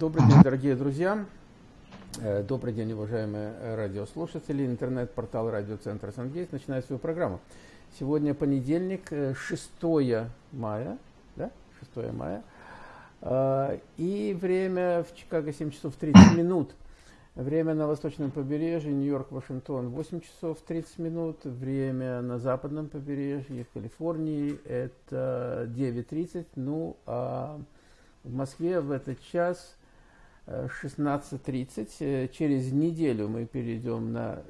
Добрый день, дорогие друзья. Э, добрый день, уважаемые радиослушатели. Интернет-портал радиоцентра «Сангейт» начинает свою программу. Сегодня понедельник, 6 э, мая, да? 6 мая. Э, и время в Чикаго 7 часов 30 минут. Время на восточном побережье, Нью-Йорк, Вашингтон 8 часов 30 минут. Время на западном побережье, в Калифорнии это 9.30. Ну, а в Москве в этот час 16.30. Э, Через неделю мы перейдем на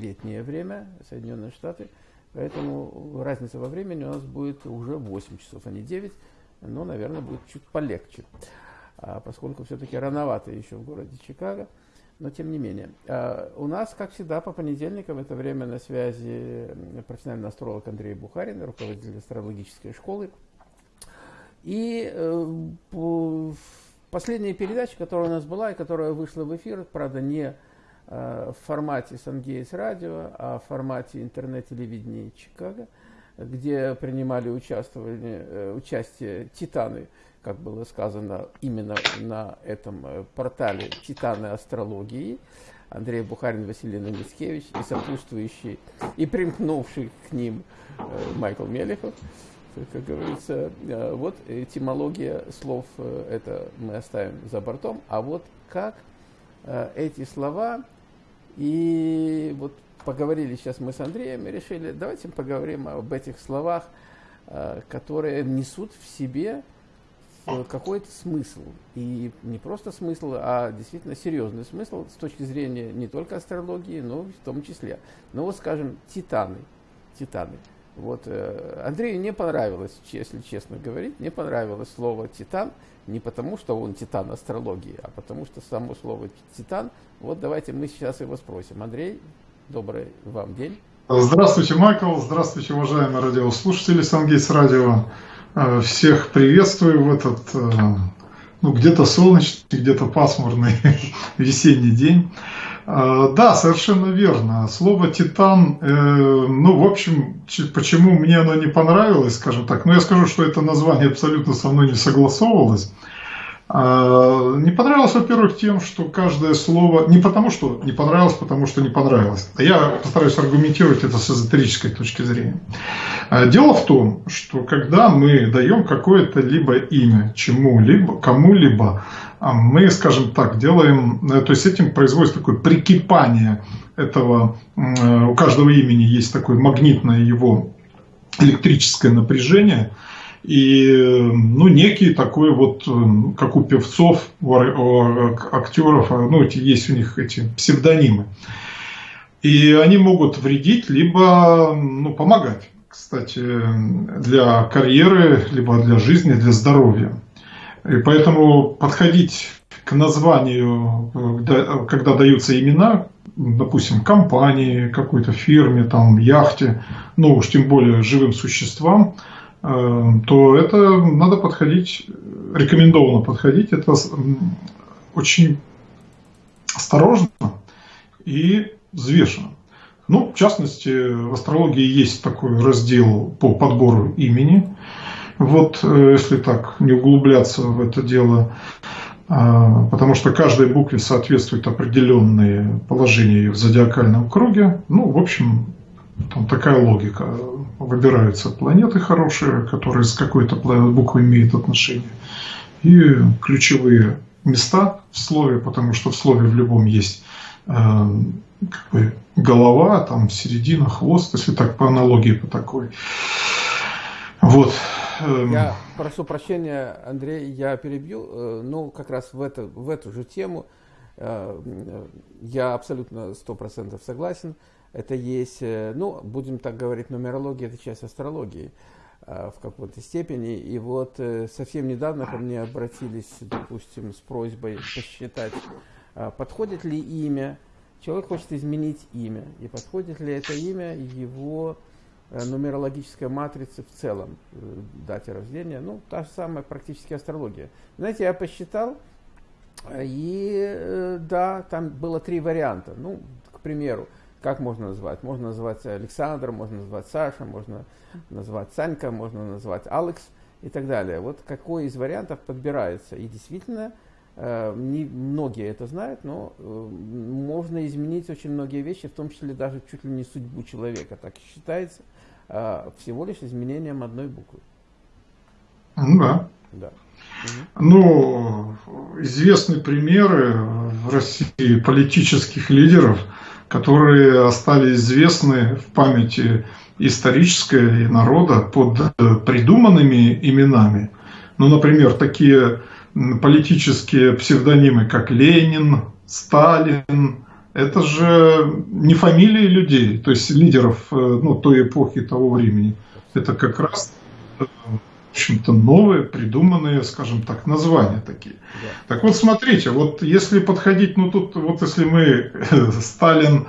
летнее время, Соединенные Штаты. Поэтому разница во времени у нас будет уже 8 часов, а не 9. Но, наверное, будет чуть полегче. А поскольку все-таки рановато еще в городе Чикаго. Но тем не менее. А у нас, как всегда, по понедельникам это время на связи профессиональный астролог Андрей Бухарин, руководитель астрологической школы. И э, последняя передача, которая у нас была и которая вышла в эфир, правда, не э, в формате Сангейс радио, а в формате интернет-телевидения Чикаго, где принимали э, участие титаны, как было сказано именно на этом э, портале «Титаны астрологии», Андрей Бухарин, Василий Мицкевич и сопутствующий, и примкнувший к ним Майкл Мелехов как говорится, э, вот этимология слов, э, это мы оставим за бортом, а вот как э, эти слова, и вот поговорили сейчас мы с Андреем и решили, давайте поговорим об этих словах, которые несут в себе какой-то смысл. И не просто смысл, а действительно серьезный смысл с точки зрения не только астрологии, но в том числе. Ну вот, скажем, титаны. Титаны. Вот, э, Андрею не понравилось, если честно говорить, не понравилось слово «титан», не потому, что он титан астрологии, а потому, что само слово «титан». Вот давайте мы сейчас его спросим. Андрей, добрый вам день. Здравствуйте, Майкл. Здравствуйте, уважаемые радиослушатели Сангейс Радио. Э, всех приветствую в этот, э, ну, где-то солнечный, где-то пасмурный весенний день. А, да, совершенно верно. Слово «титан», э, ну, в общем, почему мне оно не понравилось, скажем так, ну, я скажу, что это название абсолютно со мной не согласовывалось. А, не понравилось, во-первых, тем, что каждое слово... Не потому, что не понравилось, потому что не понравилось. А я постараюсь аргументировать это с эзотерической точки зрения. А, дело в том, что когда мы даем какое-то либо имя чему-либо, кому-либо, мы, скажем так, делаем, э, то есть этим производится такое прикипание этого, э, у каждого имени есть такое магнитное его электрическое напряжение, и ну, некий такой вот, э, как у певцов, у актеров, ну, эти, есть у них эти псевдонимы. И они могут вредить, либо ну, помогать, кстати, для карьеры, либо для жизни, для здоровья. И поэтому подходить к названию, когда даются имена, допустим, компании, какой-то фирме, там, яхте, ну уж тем более живым существам, э, то это надо подходить, рекомендовано подходить, это очень осторожно и взвешенно. Ну, в частности, в астрологии есть такой раздел по подбору имени. Вот, э, если так, не углубляться в это дело, а, потому что каждой букве соответствуют определенные положения в зодиакальном круге. Ну, в общем, там такая логика. Выбираются планеты хорошие, которые с какой-то буквой имеют отношение, и ключевые места в слове, потому что в слове в любом есть э, как бы голова, там середина, хвост, если так по аналогии по такой. Вот. Эм. Я прошу прощения, Андрей, я перебью. Ну, как раз в, это, в эту же тему э, я абсолютно сто процентов согласен. Это есть, э, ну, будем так говорить, нумерология – это часть астрологии в какой-то степени. И вот совсем недавно ко мне обратились, допустим, с просьбой посчитать, подходит ли имя, человек хочет изменить имя, и подходит ли это имя его Э, нумерологическая матрица в целом, э, дате рождения, ну, та же самая практически астрология. Знаете, я посчитал, и э, да, там было три варианта. Ну, к примеру, как можно назвать? Можно назвать Александр, можно назвать Саша, можно назвать Санька, можно назвать Алекс и так далее. Вот какой из вариантов подбирается. И действительно, э, не многие это знают, но э, можно изменить очень многие вещи, в том числе даже чуть ли не судьбу человека. Так считается э, всего лишь изменением одной буквы. Ну да. Да. Ну, известны примеры в России политических лидеров, которые остались известны в памяти исторической и народа под придуманными именами. Ну, например, такие политические псевдонимы, как Ленин, Сталин, это же не фамилии людей, то есть лидеров э, ну, той эпохи, того времени. Это как раз э, общем-то, новые, придуманные, скажем так, названия такие. Да. Так вот, смотрите, вот если подходить, ну тут, вот если мы Сталин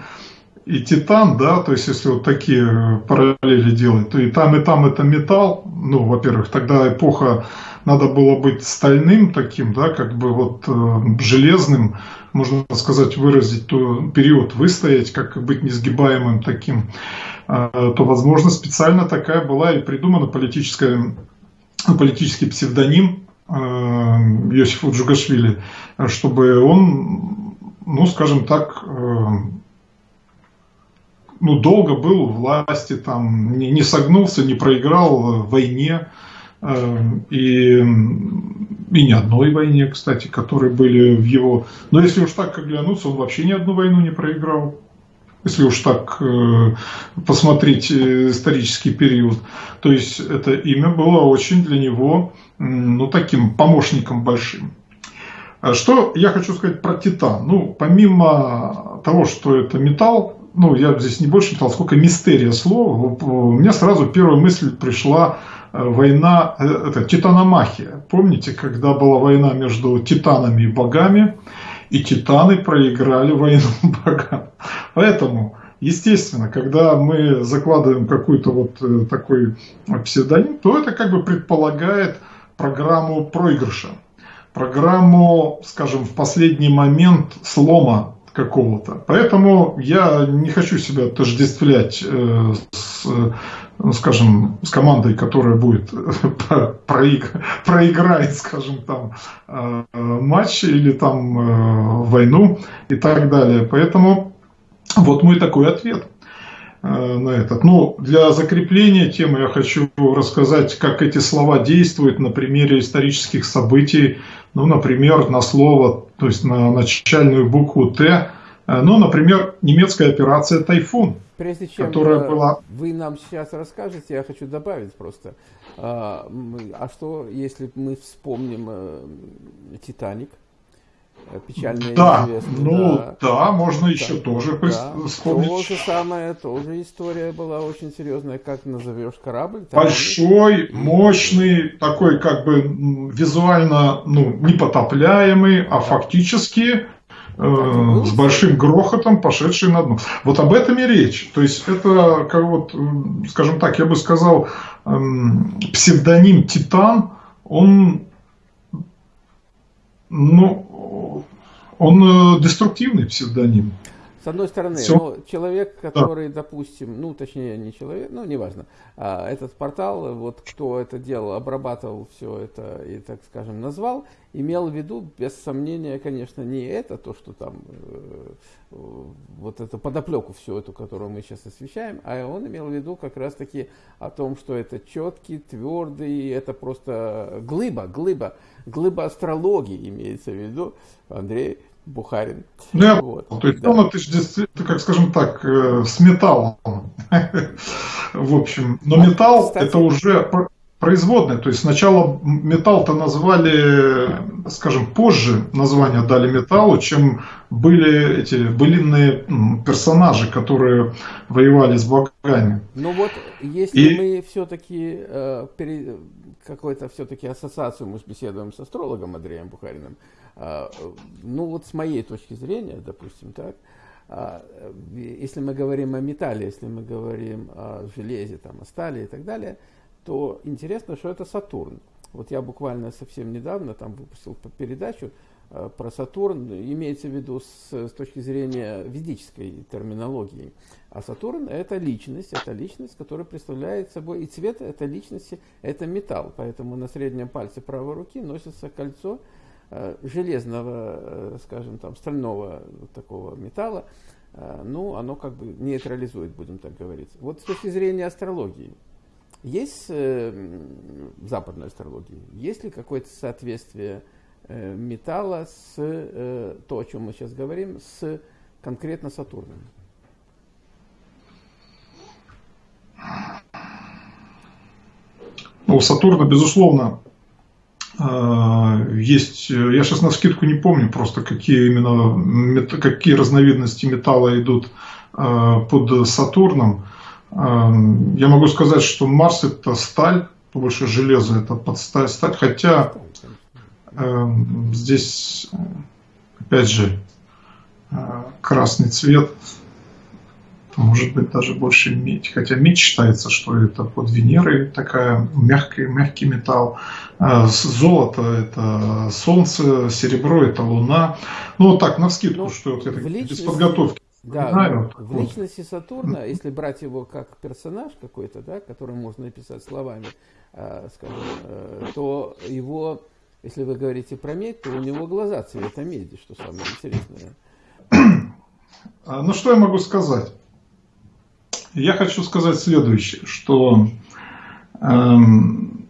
и Титан, да, то есть если вот такие параллели делать, то и там, и там это металл, ну, во-первых, тогда эпоха надо было быть стальным таким, да, как бы вот э, железным, можно сказать, выразить, то период выстоять, как быть несгибаемым таким, э, то, возможно, специально такая была и придумана политическая, политический псевдоним э, Иосифа Джугашвили, чтобы он, ну, скажем так, э, ну, долго был у власти, там, не, не согнулся, не проиграл в войне, Эм, и, и ни одной войне, кстати, которые были в его... Но если уж так оглянуться, он вообще ни одну войну не проиграл. Если уж так э, посмотреть э, исторический период. То есть это имя было очень для него ну, таким помощником большим. А что я хочу сказать про титан? Ну, помимо того, что это металл, ну, я здесь не больше металл, сколько мистерия слова, у меня сразу первая мысль пришла война, э, это титаномахия. Помните, когда была война между титанами и богами, и титаны проиграли войну богам. Поэтому, естественно, когда мы закладываем какой-то вот э, такой псевдоним, то это как бы предполагает программу проигрыша. Программу, скажем, в последний момент слома какого-то. Поэтому я не хочу себя отождествлять э, с ну, скажем, с командой, которая будет проиграть, скажем, там э, матч или там э, войну и так далее. Поэтому вот мой такой ответ э, на этот. Но для закрепления темы я хочу рассказать, как эти слова действуют на примере исторических событий. Ну, например, на слово, то есть на начальную букву Т. Ну, например, немецкая операция «Тайфун». Прежде чем которая э, была... вы нам сейчас расскажете, я хочу добавить просто. А, а что, если мы вспомним э, «Титаник»? Э, печальная да, ну да, да можно да, еще тоже да, вспомнить. То же самое, тоже история была очень серьезная. Как назовешь корабль? Большой, мощный, такой как бы визуально ну, непотопляемый, а фактически э, с большим грохотом, пошедший на дно. Вот об этом и речь. То есть это, как вот, скажем так, я бы сказал, эм, псевдоним Титан, он, ну, он э, деструктивный псевдоним. С одной стороны, Все. ну, человек, который, да. допустим, ну, точнее, не человек, ну, неважно, а, этот портал, вот кто это делал, обрабатывал все это и, так скажем, назвал, имел в виду, без сомнения, конечно, не это, то, что там, э, вот эту подоплеку всю эту, которую мы сейчас освещаем, а он имел в виду как раз-таки о том, что это четкий, твердый, это просто глыба, глыба, глыба астрологии имеется в виду, Андрей, Бухарин. Ну, я, вот, то есть да. он это действительно, как скажем так, э, с металлом. В общем, но а, металл кстати, это уже производная. То есть сначала металл-то назвали, скажем, позже название дали металлу, чем были эти былинные персонажи, которые воевали с богами. Ну вот, если И... мы все-таки э, пере... какую-то все-таки ассоциацию мы беседуем с астрологом Андреем Бухариным, ну вот с моей точки зрения, допустим, так, э, если мы говорим о металле, если мы говорим о железе, там, о стали и так далее – то интересно, что это Сатурн. Вот я буквально совсем недавно там выпустил передачу э, про Сатурн, имеется в виду с, с точки зрения ведической терминологии. А Сатурн это личность, это личность, которая представляет собой и цвет этой личности, это металл. Поэтому на среднем пальце правой руки носится кольцо, железного, скажем, там, стального такого металла, ну, оно как бы нейтрализует, будем так говорить. Вот с точки зрения астрологии, есть в западной астрологии, есть ли какое-то соответствие металла с то, о чем мы сейчас говорим, с конкретно Сатурном? Ну, у Сатурна, безусловно, э, есть, я сейчас на скидку не помню просто, какие именно, какие разновидности металла идут э, под Сатурном. Э, я могу сказать, что Марс это сталь, больше железо это под сталь, хотя здесь, опять же, красный цвет может быть даже больше медь. Хотя медь считается, что это под Венерой такая мягкий, мягкий металл. А золото – это солнце, серебро – это луна. Ну вот так, на скидку, ну, что вот это личности, без подготовки. Да, знаю, в вот. личности Сатурна, если брать его как персонаж какой-то, да, который можно написать словами, э, скажем, э, то его, если вы говорите про медь, то у него глаза цвета меди, что самое интересное. Ну что я могу сказать? Я хочу сказать следующее, что эм,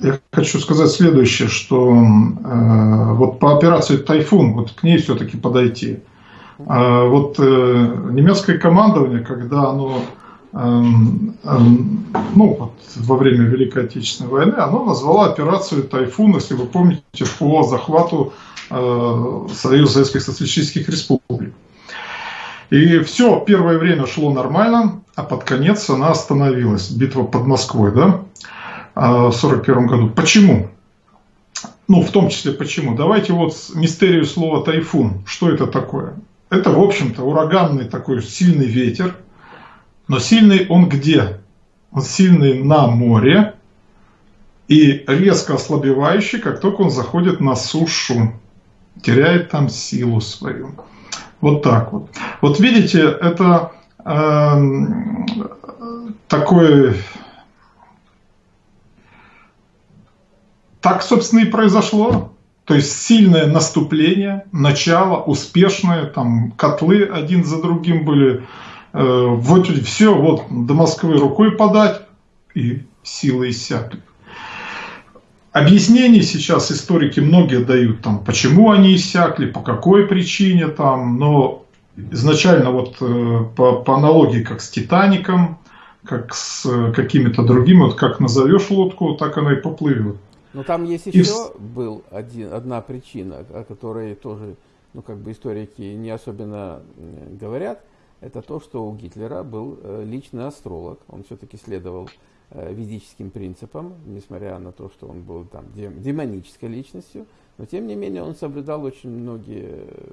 я хочу сказать следующее, что э, вот по операции «Тайфун», вот к ней все-таки подойти. Э, вот э, немецкое командование, когда оно э, э, ну, вот, во время Великой Отечественной войны, оно назвало операцию «Тайфун», если вы помните, по захвату э, Союза Советских Социалистических Республик. И все, первое время шло нормально, а под конец она остановилась. Битва под Москвой, да, а, в 1941 году. Почему? Ну, в том числе почему? Давайте вот мистерию слова тайфун. Что это такое? Это, в общем-то, ураганный такой сильный ветер. Но сильный он где? Он сильный на море и резко ослабевающий, как только он заходит на сушу. Теряет там силу свою. Вот так вот. Вот видите, это э, такой... Так, собственно, и произошло. То есть сильное наступление, начало, успешное, там котлы один за другим были. Э, вот все, вот до Москвы рукой подать, и силы иссякли. Объяснений сейчас историки многие дают, там, почему они иссякли, по какой причине, там, но изначально вот э, по, по аналогии как с Титаником, как с э, какими-то другими, вот как назовешь лодку, так она и поплывет. Но там есть еще и... был один, одна причина, о которой тоже, ну как бы историки не особенно говорят, это то, что у Гитлера был э, личный астролог, он все-таки следовал ведическим принципам, несмотря на то, что он был там демонической личностью, но тем не менее он соблюдал очень многие э,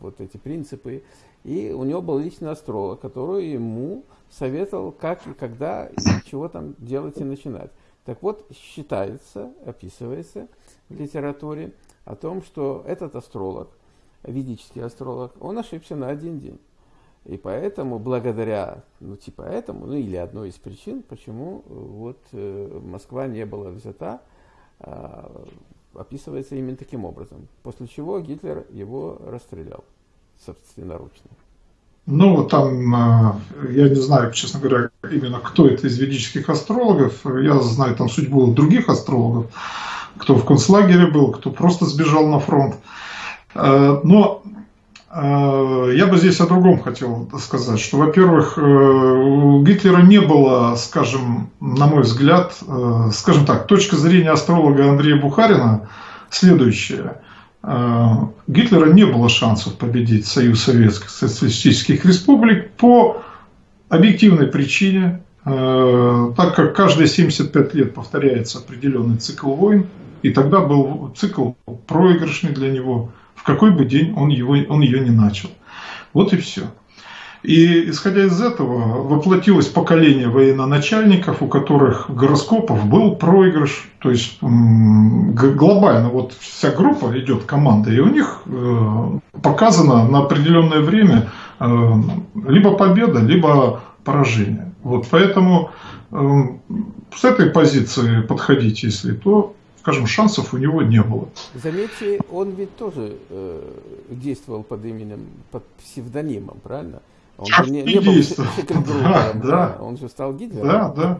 вот эти принципы, и у него был личный астролог, который ему советовал, как и когда, и чего там делать и начинать. Так вот, считается, описывается в литературе о том, что этот астролог, ведический астролог, он ошибся на один день. И поэтому, благодаря, ну, типа этому, ну, или одной из причин, почему э, вот э, Москва не была взята, э, описывается именно таким образом. После чего Гитлер его расстрелял собственноручно. Ну, там, э, я не знаю, честно говоря, именно кто это из ведических астрологов. Я знаю там судьбу других астрологов, кто в концлагере был, кто просто сбежал на фронт. Э, но я бы здесь о другом хотел сказать, что, во-первых, э, у Гитлера не было, скажем, на мой взгляд, э, скажем так, точка зрения астролога Андрея Бухарина следующая. Гитлера не было шансов победить Союз Советских Социалистических Республик по объективной причине, так как каждые 75 лет повторяется определенный цикл войн, и тогда был цикл проигрышный для него – какой бы день он, его, он ее не начал. Вот и все. И исходя из этого воплотилось поколение военноначальников, у которых гороскопов был проигрыш. То есть глобально вот вся группа идет команда, и у них э, показано на определенное время э, либо победа, либо поражение. Вот поэтому э, с этой позиции подходить, если то скажем, шансов у него не было. Заметьте, он ведь тоже э, действовал под именем, под псевдонимом, правильно? Он же не, не был да, да. он же стал Гитлером. Да, да.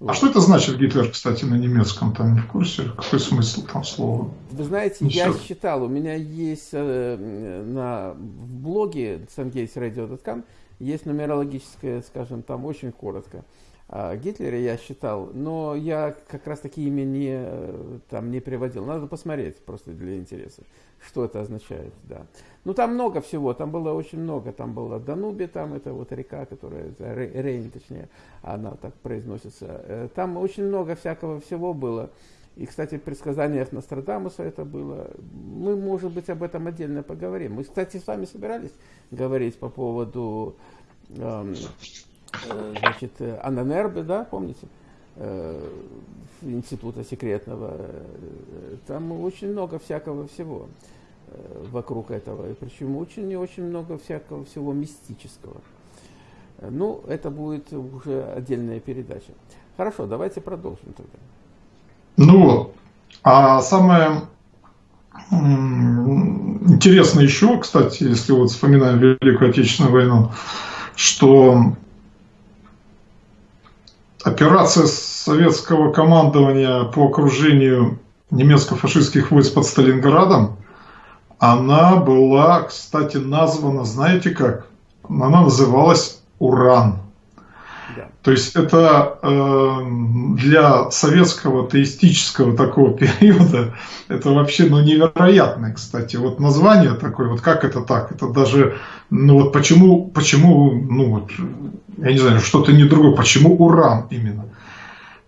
Вот. А что это значит Гитлер, кстати, на немецком? Там не в курсе? Какой смысл там слова? Вы знаете, Ничего. я считал, у меня есть э, на в блоге sungatesradio.com есть нумерологическое, скажем, там очень коротко. Гитлера я считал, но я как раз таки имя не, э, там, не приводил. Надо посмотреть просто для интереса, что это означает, да. Ну, там много всего, там было очень много. Там была Дануби, там это вот река, которая, Рейн, точнее, она так произносится. Э, там очень много всякого всего было. И, кстати, в предсказаниях Нострадамуса это было. Мы, может быть, об этом отдельно поговорим. Мы, кстати, с вами собирались говорить по поводу эм, значит, Ананербе, да, помните? Э, института секретного. Э, там очень много всякого всего. Э, вокруг этого. И причем очень и очень много всякого всего мистического. Э, ну, это будет уже отдельная передача. Хорошо, давайте продолжим тогда. Ну. А самое интересное еще, кстати, если вот вспоминаем Великую Отечественную войну, что операция советского командования по окружению немецко-фашистских войск под Сталинградом она была, кстати, названа, знаете как? Она называлась «Уран». То есть это э, для советского теистического такого периода это вообще ну, невероятное, кстати. Вот название такое, вот как это так? Это даже, ну вот почему, почему, ну вот, я не знаю, что-то не другое, почему уран именно?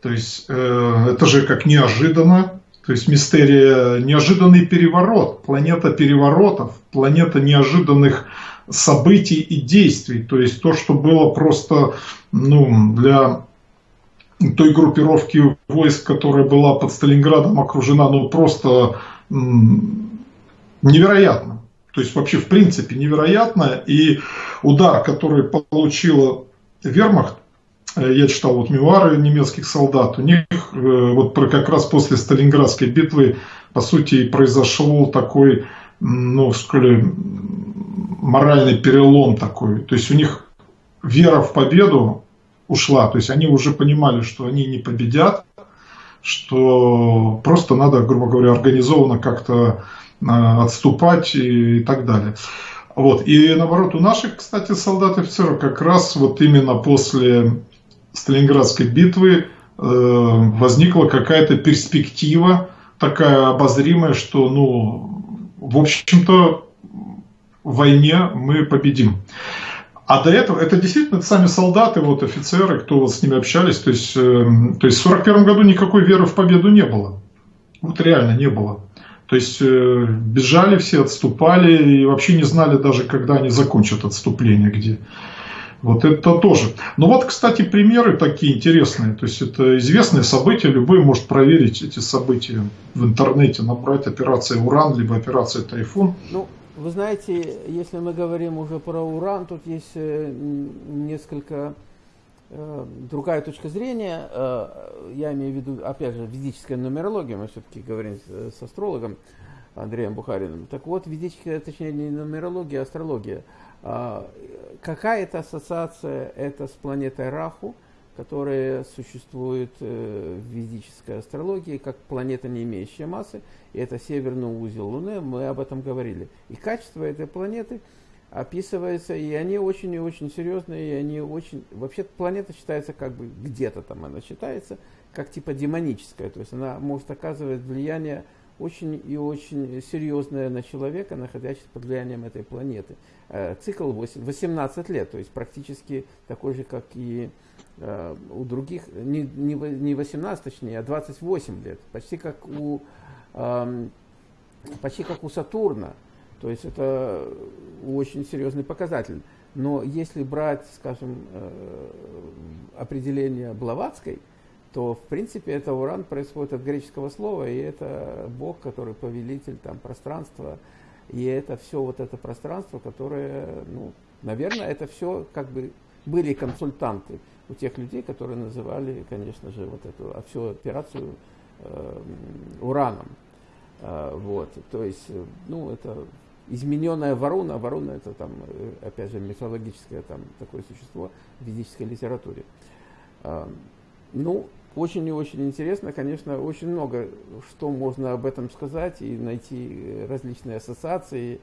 То есть э, это же как неожиданно, то есть мистерия неожиданный переворот, планета переворотов, планета неожиданных событий и действий. То есть то, что было просто ну, для той группировки войск, которая была под Сталинградом окружена, ну просто невероятно. То есть вообще в принципе невероятно. И удар, который получила вермахт, я читал вот мемуары немецких солдат, у них э, вот как раз после Сталинградской битвы, по сути, произошел такой, ну, сказали, моральный перелом такой. То есть у них вера в победу ушла, то есть они уже понимали, что они не победят, что просто надо, грубо говоря, организованно как-то э, отступать и так далее. Вот. И наоборот, у наших, кстати, солдат и офицеров как раз вот именно после Сталинградской битвы э, возникла какая-то перспектива такая обозримая, что, ну, в общем-то, в войне мы победим. А до этого, это действительно сами солдаты, вот офицеры, кто вот с ними общались, то есть, э, то есть в 1941 году никакой веры в победу не было. Вот реально не было. То есть э, бежали все, отступали и вообще не знали даже, когда они закончат отступление, где. Вот это тоже. Но вот, кстати, примеры такие интересные. То есть это известные события, любой может проверить эти события в интернете, набрать операция «Уран» либо операция «Тайфун». Ну, вы знаете, если мы говорим уже про уран, тут есть э, несколько э, другая точка зрения. Э, я имею в виду, опять же, физическая нумерология, мы все-таки говорим с, с астрологом Андреем Бухариным. Так вот, физическая, точнее, не нумерология, а астрология – какая-то ассоциация это с планетой Раху, которая существует э, в ведической астрологии как планета, не имеющая массы, и это северный узел Луны, мы об этом говорили. И качество этой планеты описывается, и они очень и очень серьезные, и они очень... Вообще планета считается как бы где-то там она считается, как типа демоническая, то есть она может оказывать влияние очень и очень серьезное на человека, находящегося под влиянием этой планеты. Э, цикл 8, 18 лет, то есть практически такой же, как и э, у других, не, не 18 точнее, а 28 лет, почти как у, эм, почти как у Сатурна. То есть это очень серьезный показатель. Но если брать, скажем, э, определение Блаватской – то в принципе это уран происходит от греческого слова, и это Бог, который повелитель там пространства, и это все вот это пространство, которое, ну, наверное, это все как бы были консультанты у тех людей, которые называли, конечно же, вот эту а всю операцию ураном. Вот, то есть, ну, это измененная ворона, ворона это там, опять же, мифологическое там такое существо в ведической литературе. Ну, очень и очень интересно, конечно, очень много что можно об этом сказать и найти различные ассоциации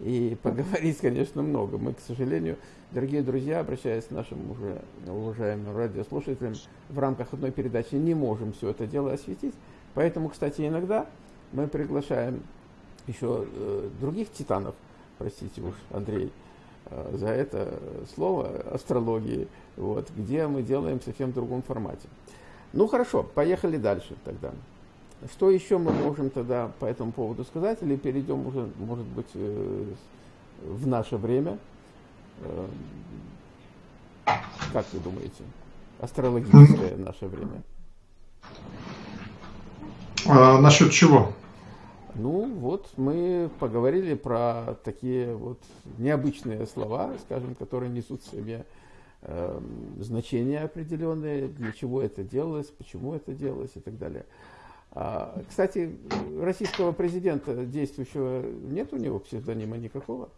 и поговорить, конечно, много. Мы, к сожалению, дорогие друзья, обращаясь к нашим уже уважаемым радиослушателям, в рамках одной передачи не можем все это дело осветить. Поэтому, кстати, иногда мы приглашаем еще э, других титанов, простите уж, Андрей, э, за это слово астрологии, вот, где мы делаем в совсем другом формате. Ну хорошо, поехали дальше тогда. Что еще мы можем тогда по этому поводу сказать? Или перейдем уже, может быть, э, в наше время? Э, как вы думаете? Астрологическое наше время. А, насчет чего? Ну, вот мы поговорили про такие вот необычные слова, скажем, которые несут в себе э, значения определенные, для чего это делалось, почему это делалось и так далее. А, кстати, российского президента действующего нет у него псевдонима никакого?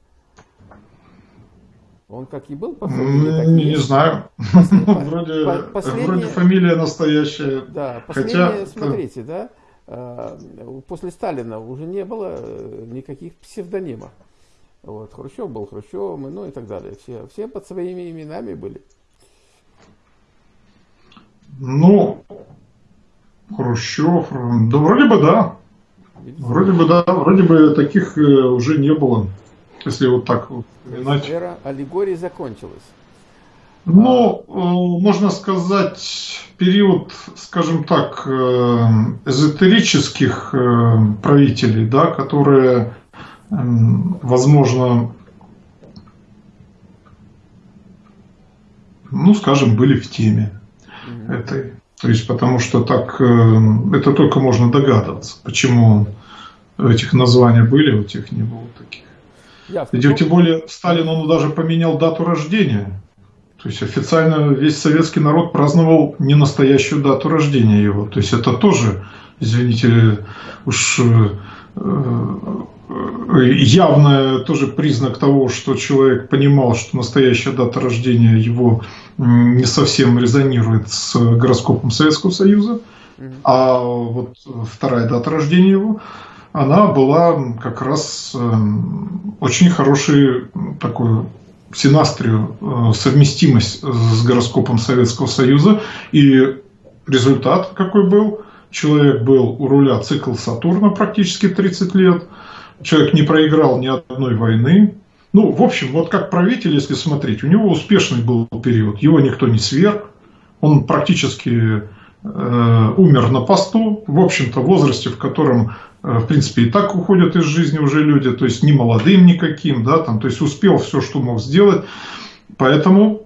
Он как и был по фамилии, так Не есть. знаю. вроде, вроде фамилия настоящая. Да, Хотя, смотрите, да, а, после Сталина уже не было э, никаких псевдонимов. Вот, Хрущев был Хрущевым, ну и так далее. Все, все под своими именами были. Ну, Хрущев, да вроде бы да. Вроде бы да, вроде бы таких э, уже не было, если вот так вот вспоминать. Эра аллегории закончилась. Ну, а... можно сказать, период, скажем так, э, эзотерических правителей, да, которые возможно, ну, скажем, были в теме mm-hmm. этой. То есть, потому что так, э, это только можно догадываться, почему этих названий были, у тех не было таких. Ясно. Ведь, тем более, Сталин, он даже поменял дату рождения. То есть, официально весь советский народ праздновал не настоящую дату рождения его. То есть, это тоже, извините, уж э, явно тоже признак того, что человек понимал, что настоящая дата рождения его не совсем резонирует с гороскопом Советского Союза, а вот вторая дата рождения его, она была как раз эм, очень хорошей такой синастрию, э, совместимость с гороскопом Советского Союза. И результат какой был? Человек был у руля цикл Сатурна практически 30 лет – человек не проиграл ни одной войны. Ну, в общем, вот как правитель, если смотреть, у него успешный был период, его никто не сверг, он практически э, умер на посту, в общем-то, в возрасте, в котором, э, в принципе, и так уходят из жизни уже люди, то есть не молодым никаким, да, там, то есть успел все, что мог сделать. Поэтому,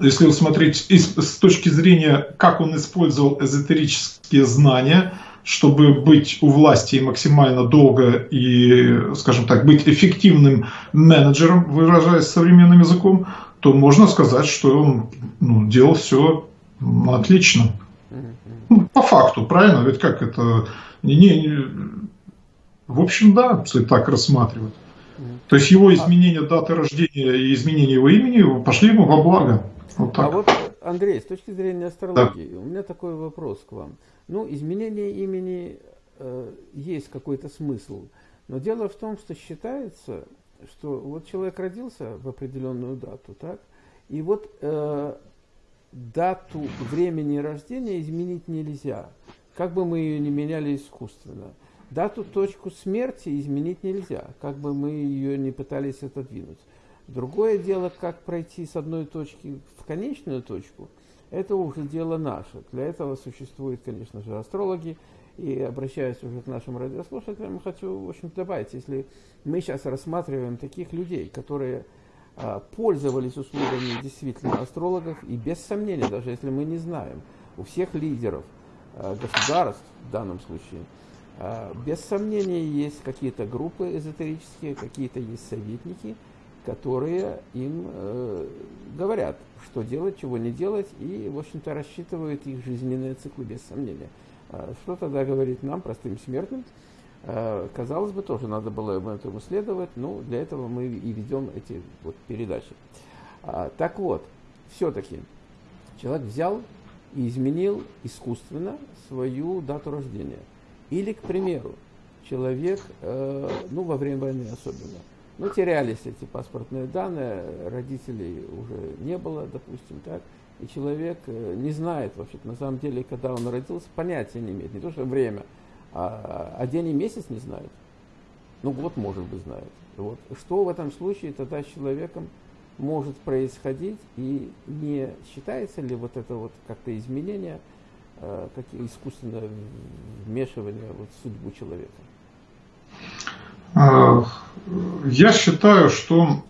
если смотреть с точки зрения, как он использовал эзотерические знания, чтобы быть у власти максимально долго и, скажем так, быть эффективным менеджером, выражаясь современным языком, то можно сказать, что он ну, делал все отлично. Ну, по факту, правильно? Ведь как это... Не, не, в общем, да, если так рассматривать. То есть его изменение даты рождения и изменение его имени пошли ему во благо. Вот так. А вот, Андрей, с точки зрения астрологии, да. у меня такой вопрос к вам. Ну, изменение имени э, есть какой-то смысл. Но дело в том, что считается, что вот человек родился в определенную дату, так? И вот э, дату времени рождения изменить нельзя, как бы мы ее не меняли искусственно. Дату, точку смерти изменить нельзя, как бы мы ее не пытались отодвинуть. Другое дело, как пройти с одной точки в конечную точку – это уже дело наше. Для этого существуют, конечно же, астрологи. И обращаясь уже к нашим радиослушателям, хочу в общем, добавить, если мы сейчас рассматриваем таких людей, которые а, пользовались услугами действительно астрологов, и без сомнения, даже если мы не знаем, у всех лидеров а, государств в данном случае, а, без сомнения есть какие-то группы эзотерические, какие-то есть советники, которые им э, говорят, что делать, чего не делать, и, в общем-то, рассчитывают их жизненные циклы, без сомнения. Что тогда говорить нам, простым смертным? Казалось бы, тоже надо было этому следовать, но для этого мы и ведем эти вот передачи. Так вот, все-таки человек взял и изменил искусственно свою дату рождения. Или, к примеру, человек, э, ну, во время войны особенно, ну, терялись эти паспортные данные, родителей уже не было, допустим, так, и человек э, не знает вообще, на самом деле, когда он родился, понятия не имеет, не то что время, а, а день и месяц не знает. Ну, год, может быть, знает. Вот. Что в этом случае тогда с человеком может происходить, и не считается ли вот это вот как-то изменение, э, как искусственное вмешивание вот в судьбу человека? А, я считаю, что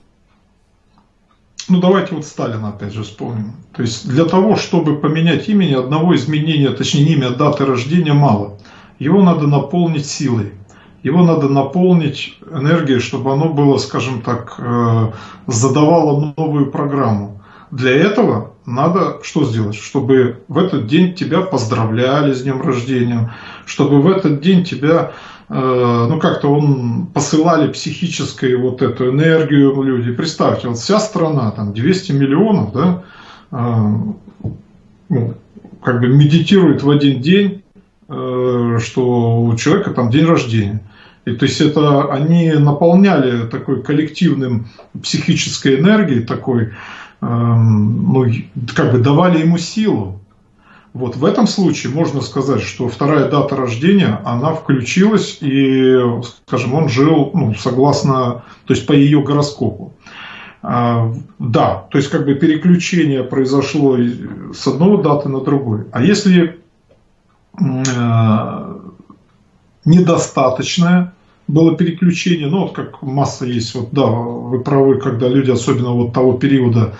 ну давайте вот Сталина опять же вспомним. То есть для того, чтобы поменять имени, одного изменения, точнее имя, даты рождения мало. Его надо наполнить силой его надо наполнить энергией, чтобы оно было, скажем так, э, задавало новую программу. Для этого надо что сделать? Чтобы в этот день тебя поздравляли с днем рождения, чтобы в этот день тебя, э, ну как-то он посылали психическую вот эту энергию люди. Представьте, вот вся страна, там 200 миллионов, да, э, ну, как бы медитирует в один день, что у человека там день рождения. И то есть это они наполняли такой коллективным психической энергией, такой, эм, ну, как бы давали ему силу. Вот в этом случае можно сказать, что вторая дата рождения, она включилась и, скажем, он жил, ну, согласно, то есть по ее гороскопу. А, да, то есть как бы переключение произошло с одной даты на другой. А если э, недостаточное было переключение, ну вот как масса есть, вот да, вы правы, когда люди, особенно вот того периода,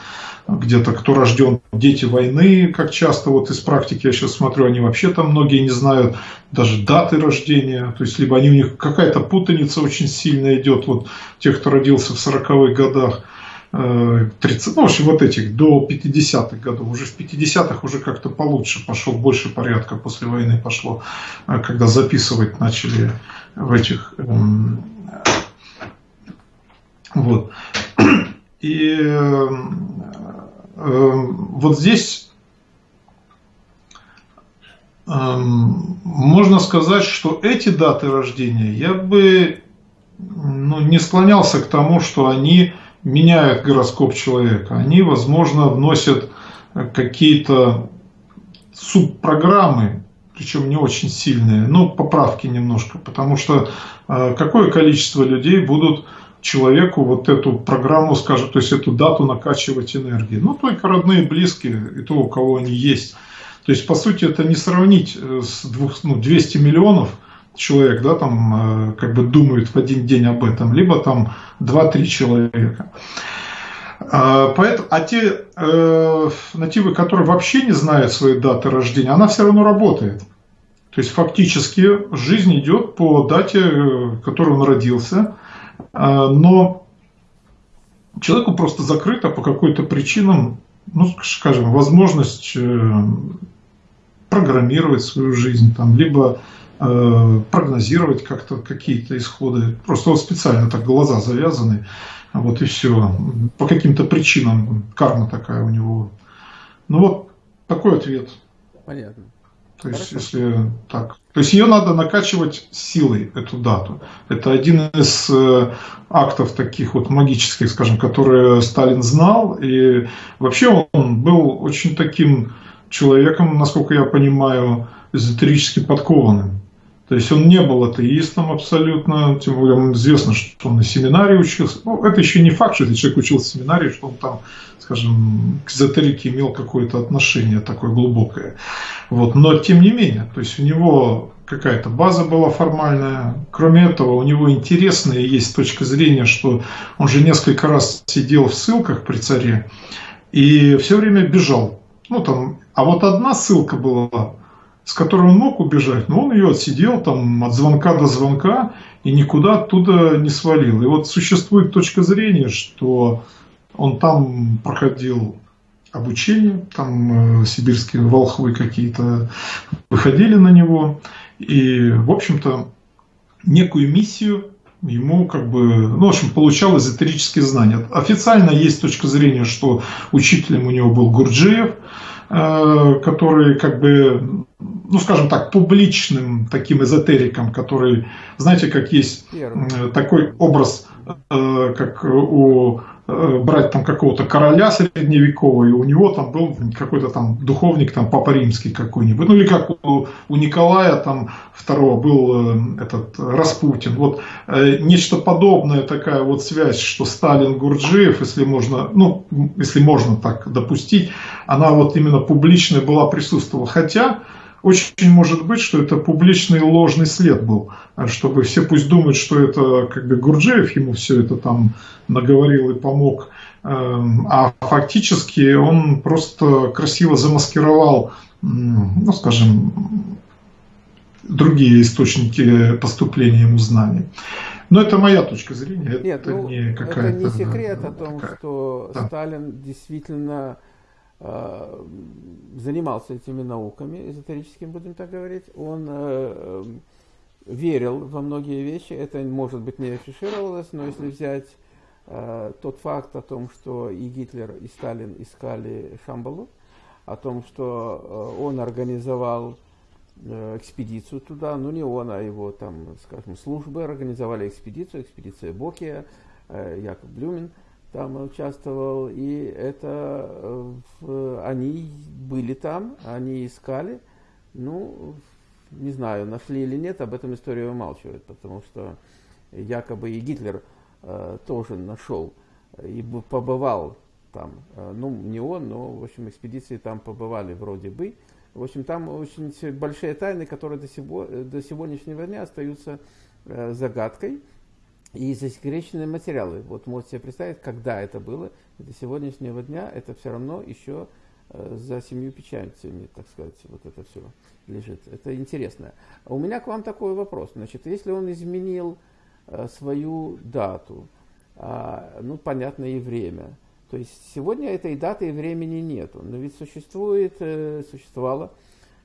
где-то кто рожден, дети войны, как часто вот из практики я сейчас смотрю, они вообще там многие не знают даже даты рождения, то есть либо они у них какая-то путаница очень сильно идет, вот тех, кто родился в 40-х годах, 30, ну, в общем, вот этих, до 50-х годов. Уже в 50-х уже как-то получше пошел, больше порядка после войны пошло, э, когда записывать начали в этих... Эм, вот. И э, вот здесь э, можно сказать, что эти даты рождения я бы ну, не склонялся к тому, что они меняют гороскоп человека. Они, возможно, вносят какие-то субпрограммы, причем не очень сильные, но поправки немножко, потому что э, какое количество людей будут человеку вот эту программу, скажем, то есть эту дату накачивать энергией. Ну, только родные, близкие и то, у кого они есть. То есть, по сути, это не сравнить э, с двух, ну, 200 миллионов – человек, да, там, э, как бы думает в один день об этом, либо там 2-3 человека. А, поэтому, а те э, нативы, которые вообще не знают своей даты рождения, она все равно работает. То есть фактически жизнь идет по дате, в которой он родился, но человеку просто закрыта по какой-то причинам, ну, скажем, возможность э, программировать свою жизнь, там, либо Э, прогнозировать как-то какие-то исходы. Просто вот специально так глаза завязаны, вот и все. По каким-то причинам карма такая у него. Ну вот такой ответ. Понятно. То есть, Хорошо. если так. То есть ее надо накачивать силой, эту дату. Это один из э, актов таких вот магических, скажем, которые Сталин знал. И вообще он был очень таким человеком, насколько я понимаю, эзотерически подкованным. То есть он не был атеистом абсолютно, тем более известно, что он на семинарии учился. Ну, это еще не факт, что этот человек учился в семинарии, что он там, скажем, к эзотерике имел какое-то отношение такое глубокое. Вот. Но тем не менее, то есть у него какая-то база была формальная. Кроме этого, у него интересная есть точка зрения, что он же несколько раз сидел в ссылках при царе и все время бежал. Ну, там, а вот одна ссылка была с которой он мог убежать, но он ее отсидел там от звонка до звонка и никуда оттуда не свалил. И вот существует точка зрения, что он там проходил обучение, там э, сибирские волхвы какие-то выходили на него, и, в общем-то, некую миссию ему как бы, ну, в общем, получал эзотерические знания. Официально есть точка зрения, что учителем у него был Гурджиев, который как бы, ну, скажем так, публичным таким эзотериком, который, знаете, как есть Первый. такой образ, э, как у Э, брать там какого-то короля средневекового, и у него там был какой-то там духовник, там Папа Римский какой-нибудь, ну или как у, у Николая там второго был э, этот Распутин. Вот э, нечто подобное, такая вот связь, что Сталин Гурджиев, если можно, ну, если можно так допустить, она вот именно публичная была, присутствовала. Хотя очень может быть, что это публичный ложный след был, чтобы все пусть думают, что это как бы Гурджиев ему все это там наговорил и помог, эм, а фактически он просто красиво замаскировал, ну скажем, другие источники поступления ему знаний. Но это моя точка зрения, Нет, это ну, не какая-то... Это не секрет о том, такая, что да. Сталин действительно занимался этими науками, эзотерическими, будем так говорить. Он э, верил во многие вещи. Это, может быть, не афишировалось, но если взять э, тот факт о том, что и Гитлер, и Сталин искали Шамбалу, о том, что он организовал экспедицию туда, ну не он, а его там, скажем, службы организовали экспедицию, экспедиция Бокия, Яков Блюмин – там участвовал, и это э, они были там, они искали, ну, не знаю, нашли или нет, об этом история умалчивает, потому что якобы и Гитлер э, тоже нашел и побывал там, э, ну, не он, но, в общем, экспедиции там побывали вроде бы. В общем, там очень большие тайны, которые до, сего, до сегодняшнего дня остаются э, загадкой и засекреченные материалы. Вот можете себе представить, когда это было. До сегодняшнего дня это все равно еще э, за семью печатями, так сказать, вот это все лежит. Это интересно. У меня к вам такой вопрос. Значит, если он изменил э, свою дату, а, ну, понятно, и время, то есть сегодня этой даты и времени нету, но ведь существует, э, существовала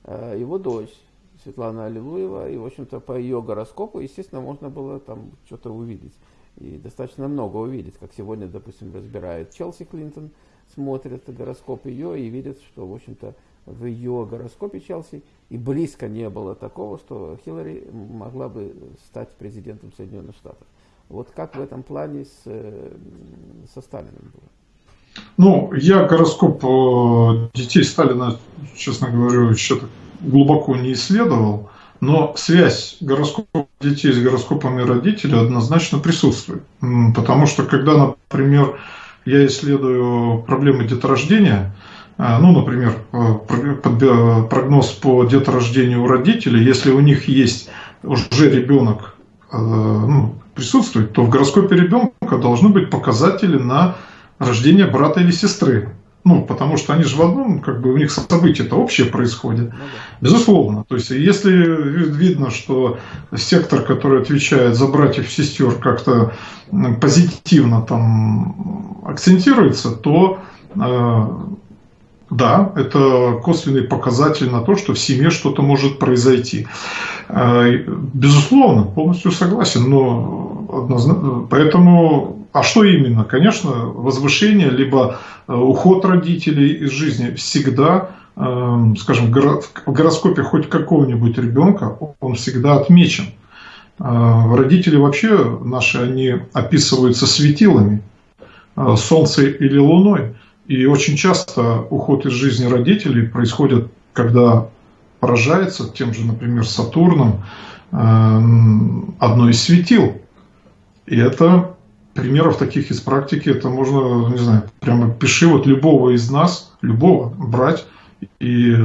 его дочь, Светлана Аллилуева, и, в общем-то, по ее гороскопу, естественно, можно было там что-то увидеть. И достаточно много увидеть, как сегодня, допустим, разбирает Челси Клинтон, смотрят гороскоп ее и видят, что, в общем-то, в ее гороскопе Челси и близко не было такого, что Хиллари могла бы стать президентом Соединенных Штатов. Вот как в этом плане с, э, со Сталиным было? Ну, я гороскоп э, детей Сталина, честно говоря, еще глубоко не исследовал, но связь гороскопа детей с гороскопами родителей однозначно присутствует. Потому что когда, например, я исследую проблемы деторождения, э, ну, например, э, прогноз по деторождению у родителей, если у них есть уже ребенок ну, присутствует, то в гороскопе ребенка должны быть показатели на рождение брата или сестры. Ну, потому что они же в одном, как бы у них события-то общее происходит. Ну, да. Безусловно. То есть, если видно, что сектор, который отвечает за братьев и сестер, как-то позитивно там акцентируется, то э, да, это косвенный показатель на то, что в семье что-то может произойти. Э, безусловно, полностью согласен, но однозначно, поэтому а что именно? Конечно, возвышение, либо э, уход родителей из жизни всегда, эм, скажем, в гороскопе хоть какого-нибудь ребенка, он всегда отмечен. Э, родители вообще наши, они описываются светилами, э, солнцем или луной. И очень часто уход из жизни родителей происходит, когда поражается тем же, например, Сатурном эм, одно из светил. И это примеров таких из практики, это можно, не знаю, прямо пиши вот любого из нас, любого брать и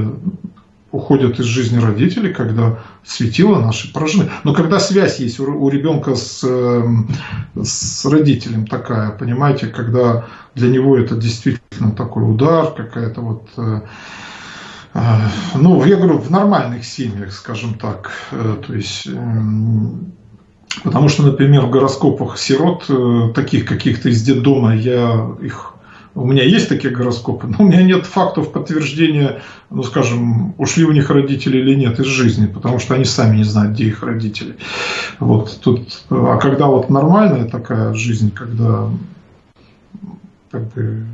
уходят из жизни родители, когда светило наши поражены. Но когда связь есть у, ребенка с, эм, с родителем такая, понимаете, когда для него это действительно такой удар, какая-то вот... Э, э, ну, я говорю, в нормальных семьях, скажем так, э, то есть эм, Потому что, например, в гороскопах сирот, э, таких каких-то из детдома, я их у меня есть такие гороскопы, но у меня нет фактов подтверждения, ну, скажем, ушли у них родители или нет из жизни, потому что они сами не знают, где их родители. Вот тут, а когда вот нормальная такая жизнь, когда как бы,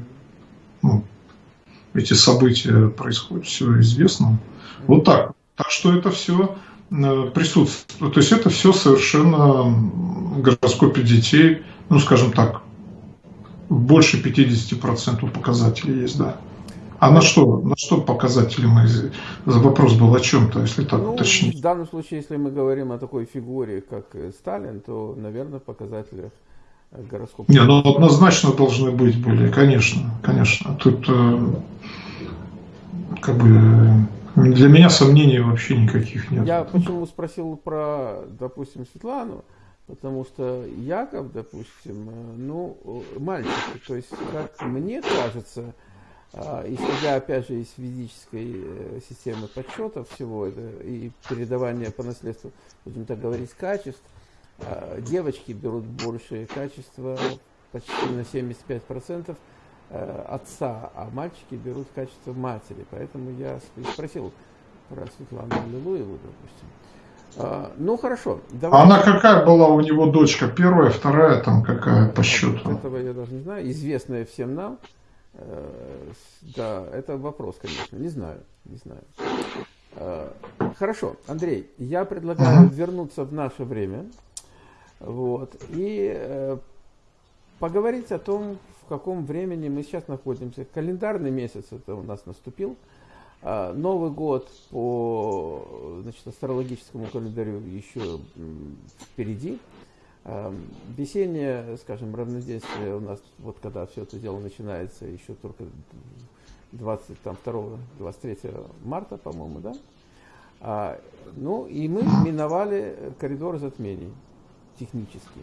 ну, эти события происходят, все известно. Вот так. Так что это все э, присутствует. То есть это все совершенно гороскопе детей, ну, скажем так, больше 50% показателей есть, да. А на что, на что показатели мы, вопрос был о чем-то, если так ну, уточнить? В данном случае, если мы говорим о такой фигуре, как Сталин, то, наверное, показатели гороскопа. Не, ну однозначно должны быть были, конечно, конечно. Тут э, как бы для меня сомнений вообще никаких нет. Я почему спросил про, допустим, Светлану, Потому что Яков, допустим, э, ну, мальчик, то есть, как мне кажется, а, исходя, опять же, из физической э, системы подсчета всего это и передавания по наследству, будем так говорить, качеств, а, девочки берут большее качество, почти на 75% э, отца, а мальчики берут качество матери. Поэтому я спросил про Светлану Лилуеву, допустим. А, ну хорошо. Давай. Она какая была у него дочка? Первая, вторая, там какая по счету? Этого я даже не знаю. Известная всем нам. Э, да, это вопрос, конечно. Не знаю, не знаю. Э, хорошо, Андрей, я предлагаю угу. вернуться в наше время. Вот, и э, поговорить о том, в каком времени мы сейчас находимся. Календарный месяц это у нас наступил. А, Новый год по значит, астрологическому календарю еще впереди. А, весеннее, скажем, равнодействие у нас, вот когда все это дело начинается, еще только 22-23 марта, по-моему, да? А, ну, и мы миновали коридор затмений технически.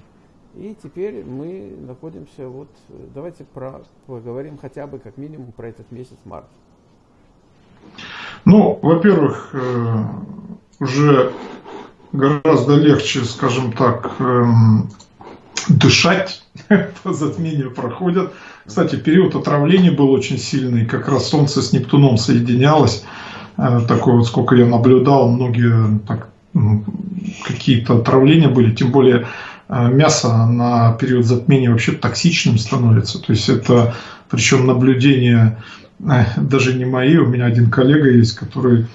И теперь мы находимся, вот, давайте про, поговорим хотя бы как минимум про этот месяц март. Ну, во-первых, э, уже гораздо легче, скажем так, эм, дышать, по затмению проходят. Кстати, период отравления был очень сильный, как раз Солнце с Нептуном соединялось. Э, такое вот, сколько я наблюдал, многие так, какие-то отравления были, тем более э, мясо на период затмения вообще токсичным становится. То есть это, причем наблюдение даже не мои, у меня один коллега есть, который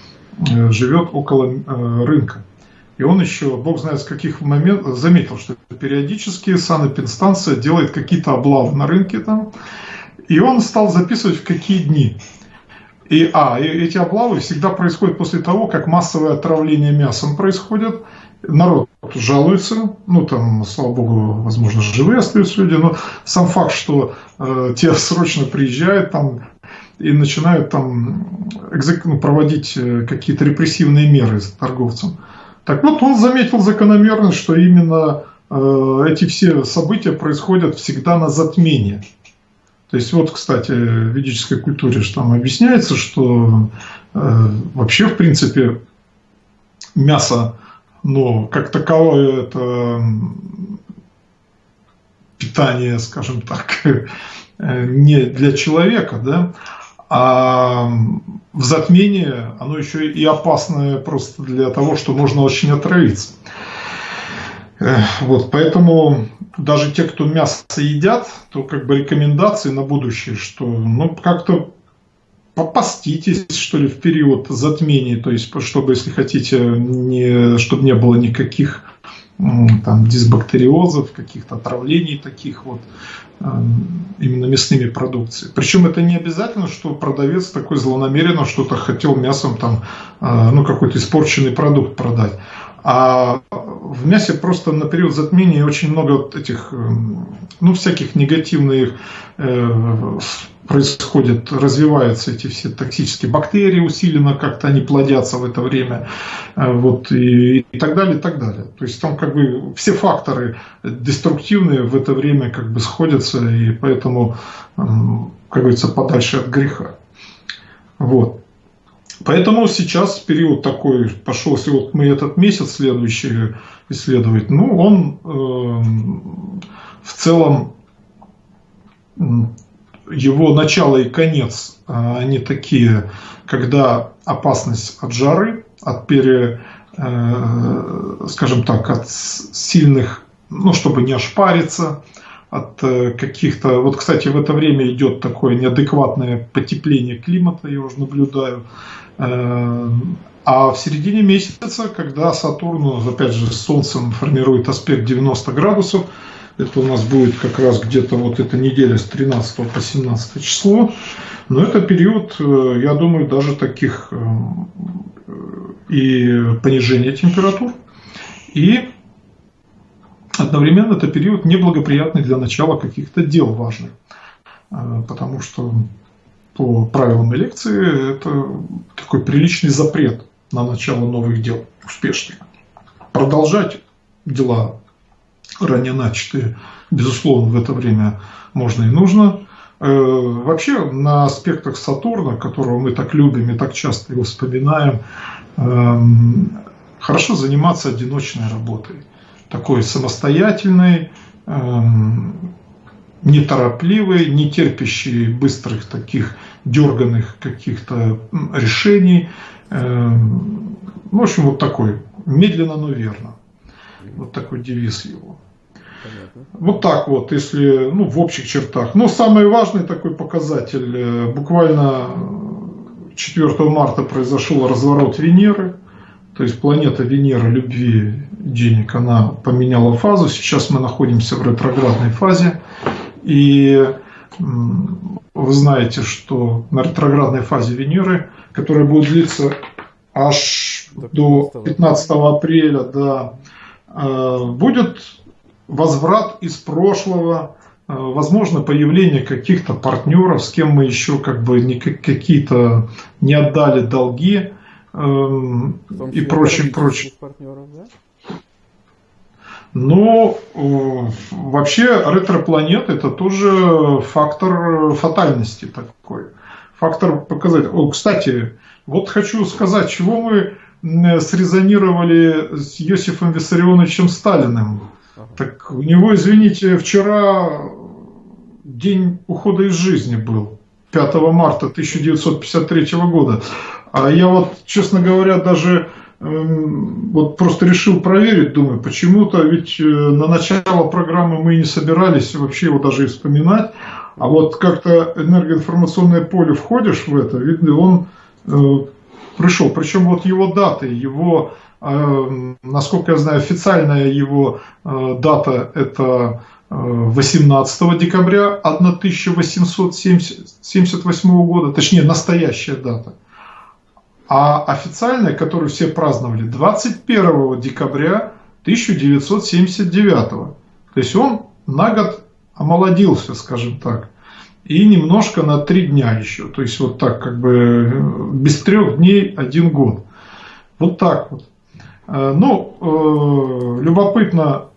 э, живет около э, рынка. И он еще, бог знает с каких моментов, заметил, что периодически санэпинстанция делает какие-то облавы на рынке там. И он стал записывать в какие дни. И, а, и эти облавы всегда происходят после того, как массовое отравление мясом происходит. Народ жалуется, ну там, слава богу, возможно, живые остаются люди, но сам факт, что э, те срочно приезжают, там и начинают там ну, проводить э, какие-то репрессивные меры с торговцем. Так вот, он заметил закономерность, что именно э, эти все события происходят всегда на затмении. То есть вот, кстати, в ведической культуре что там объясняется, что э, вообще, в принципе, мясо, но как таковое это питание, скажем так, не для человека, да, а в затмении оно еще и опасное просто для того, что можно очень отравиться. Вот, поэтому даже те, кто мясо едят, то как бы рекомендации на будущее, что ну как-то попаститесь, что ли, в период затмения, то есть, чтобы, если хотите, не, чтобы не было никаких там, дисбактериозов, каких-то отравлений таких вот, эм, именно мясными продукцией. Причем это не обязательно, что продавец такой злонамеренно что-то хотел мясом там, э, ну, какой-то испорченный продукт продать. А в мясе просто на период затмения очень много этих, эм, ну, всяких негативных э, происходит, развиваются эти все токсические бактерии усиленно, как-то они плодятся в это время, э, вот, и, и так далее, и так далее. То есть там как бы все факторы деструктивные в это время как бы сходятся, и поэтому, как говорится, подальше от греха. Вот. Поэтому сейчас период такой пошел, если вот мы этот месяц следующий исследовать, ну, он э, в целом его начало и конец, а, они такие, когда опасность от жары, от пере, э, скажем так, от сильных, ну, чтобы не ошпариться, от э, каких-то... Вот, кстати, в это время идет такое неадекватное потепление климата, я уже наблюдаю. Э, а в середине месяца, когда Сатурн, опять же, с Солнцем формирует аспект 90 градусов, это у нас будет как раз где-то вот эта неделя с 13 по 17 число. Но это период, э, я думаю, даже таких и понижения температур. И одновременно это период неблагоприятный для начала каких-то дел важных. Э, потому что по правилам лекции это такой приличный запрет на начало новых дел успешных. Продолжать дела ранее начатые, безусловно, в это время можно и нужно. Э, вообще на аспектах Сатурна, которого мы так любим и так часто его вспоминаем, эм, хорошо заниматься одиночной работой, такой самостоятельной, эм, неторопливой, не терпящей быстрых таких дерганных каких-то решений. Эм, в общем, вот такой, медленно, но верно. Вот такой девиз его. Понятно. Вот так вот, если, ну, в общих чертах. Но самый важный такой показатель, э, буквально 4 марта произошел разворот Венеры, то есть планета Венера любви, денег, она поменяла фазу, сейчас мы находимся в ретроградной фазе, и вы знаете, что на ретроградной фазе Венеры, которая будет длиться аж до 15 апреля, да, э, будет возврат из прошлого, э, возможно, появление каких-то партнеров, с кем мы еще как бы какие-то не отдали долги и прочим, прочим. Партнеров, да? Но э, вообще ретропланет это тоже фактор фатальности такой. Фактор показать. О, кстати, вот хочу сказать, чего мы срезонировали с Йосифом Виссарионовичем Сталиным. Так у него, извините, вчера день ухода из жизни был. 5 марта 1953 года. А я вот, честно говоря, даже эм, вот просто решил проверить, думаю, почему-то ведь э, на начало программы мы не собирались вообще его даже вспоминать. А вот как-то энергоинформационное поле входишь в это, видно, он э, пришел. Причем вот его даты, его Эм, насколько я знаю, официальная его э, дата это 18 э, декабря 1878 года, точнее настоящая дата. А официальная, которую все праздновали, 21 декабря 1979. То есть он на год омолодился, скажем так. И немножко на три дня еще. То есть вот так как бы без трех дней один год. Вот так вот. Э, ну, э, любопытно,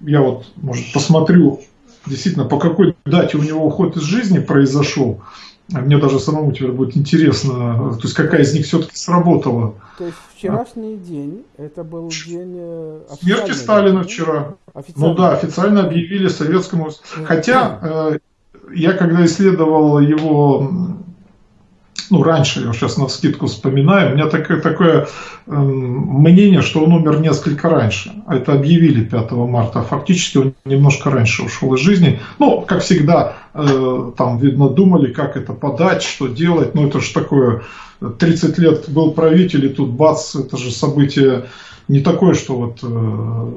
я вот, может, посмотрю, действительно, по какой дате у него уход из жизни произошел. А мне даже самому теперь будет интересно, то есть какая из них все-таки сработала. То есть вчерашний а? день, это был день... Э, Смерти Сталина вчера. Ну да, официально объявили советскому... Хотя я когда исследовал его ну, раньше, я сейчас на скидку вспоминаю, у меня такое, такое э, мнение, что он умер несколько раньше. Это объявили 5 марта, а фактически он немножко раньше ушел из жизни. Ну, как всегда, э, там, видно, думали, как это подать, что делать. Ну, это же такое, 30 лет был правитель, и тут бац, это же событие не такое, что вот... Э,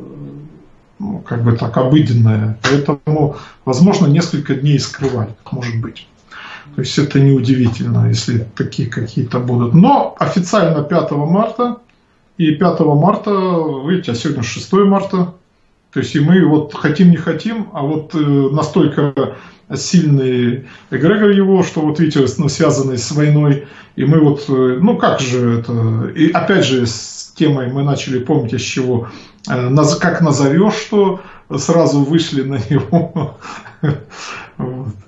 ну, как бы так обыденное. Поэтому, возможно, несколько дней скрывали, может быть. То есть это неудивительно, если такие какие-то будут. Но официально 5 марта, и 5 марта, видите, а сегодня 6 марта, то есть и мы вот хотим не хотим, а вот э, настолько сильный эгрегор его, что вот видите, ну, связанный с войной, и мы вот, э, ну как же это, и опять же с темой мы начали, помните, с чего, э, как назовешь, что сразу вышли на него.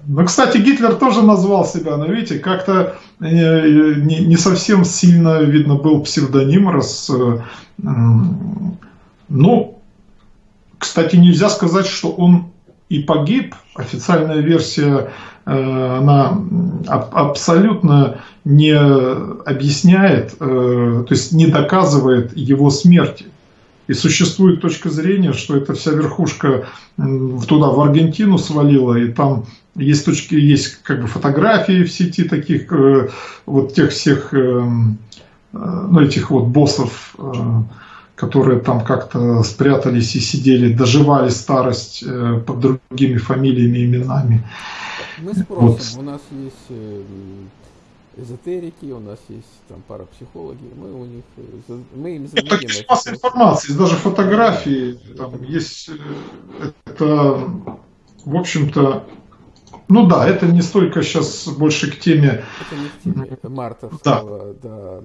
Ну, кстати, Гитлер тоже назвал себя, но видите, как-то э, не, не совсем сильно, видно, был псевдоним. Раз, э, ну, кстати, нельзя сказать, что он и погиб. Официальная версия, э, она абсолютно не объясняет, то есть не доказывает его смерти. И существует точка зрения, что эта вся верхушка туда, в Аргентину свалила, и там есть точки, есть как бы фотографии в сети таких, э, вот тех всех, э, э, ну, этих вот боссов, которые там как-то спрятались и сидели, доживали старость под другими фамилиями, именами. Мы спросим, вот. у нас есть эзотерики, у нас есть там парапсихологи, мы у них, мы им зададим. Это есть масса информации, есть даже фотографии, там есть, это, в общем-то, ну да, это не столько сейчас больше к теме... Это не к теме мартовского, да. да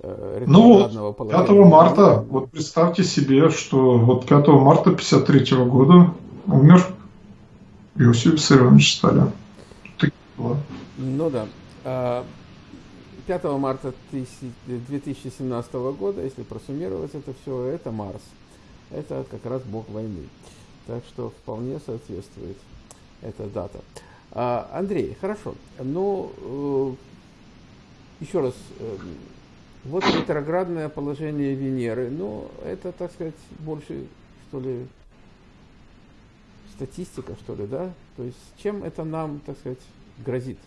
э, ну вот, 5 марта, вот представьте себе, что вот 5 марта 53 года умер Иосиф Виссарионович Сталин. Ну да. 5 а, марта 2017 года, если просуммировать это все, это Марс. Это как раз бог войны. Так что вполне соответствует эта дата. А, Андрей, хорошо. Ну, э, еще раз, э, вот ретроградное положение Венеры. Ну, это, так сказать, больше, что ли, статистика, что ли, да? То есть, чем это нам, так сказать, грозит?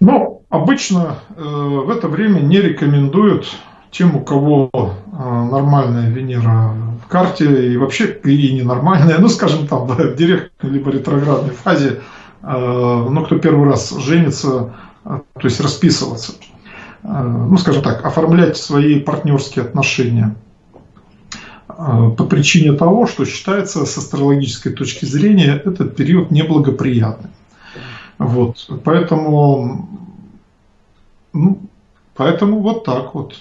Ну, обычно э, в это время не рекомендуют тем, у кого э, нормальная Венера в карте и вообще и ненормальная, ну, скажем там, в директной либо ретроградной фазе, э, ну, кто первый раз женится, то есть расписываться, ну, скажем так, оформлять свои партнерские отношения по причине того, что считается с астрологической точки зрения этот период неблагоприятным. Вот, поэтому, ну, поэтому вот так вот.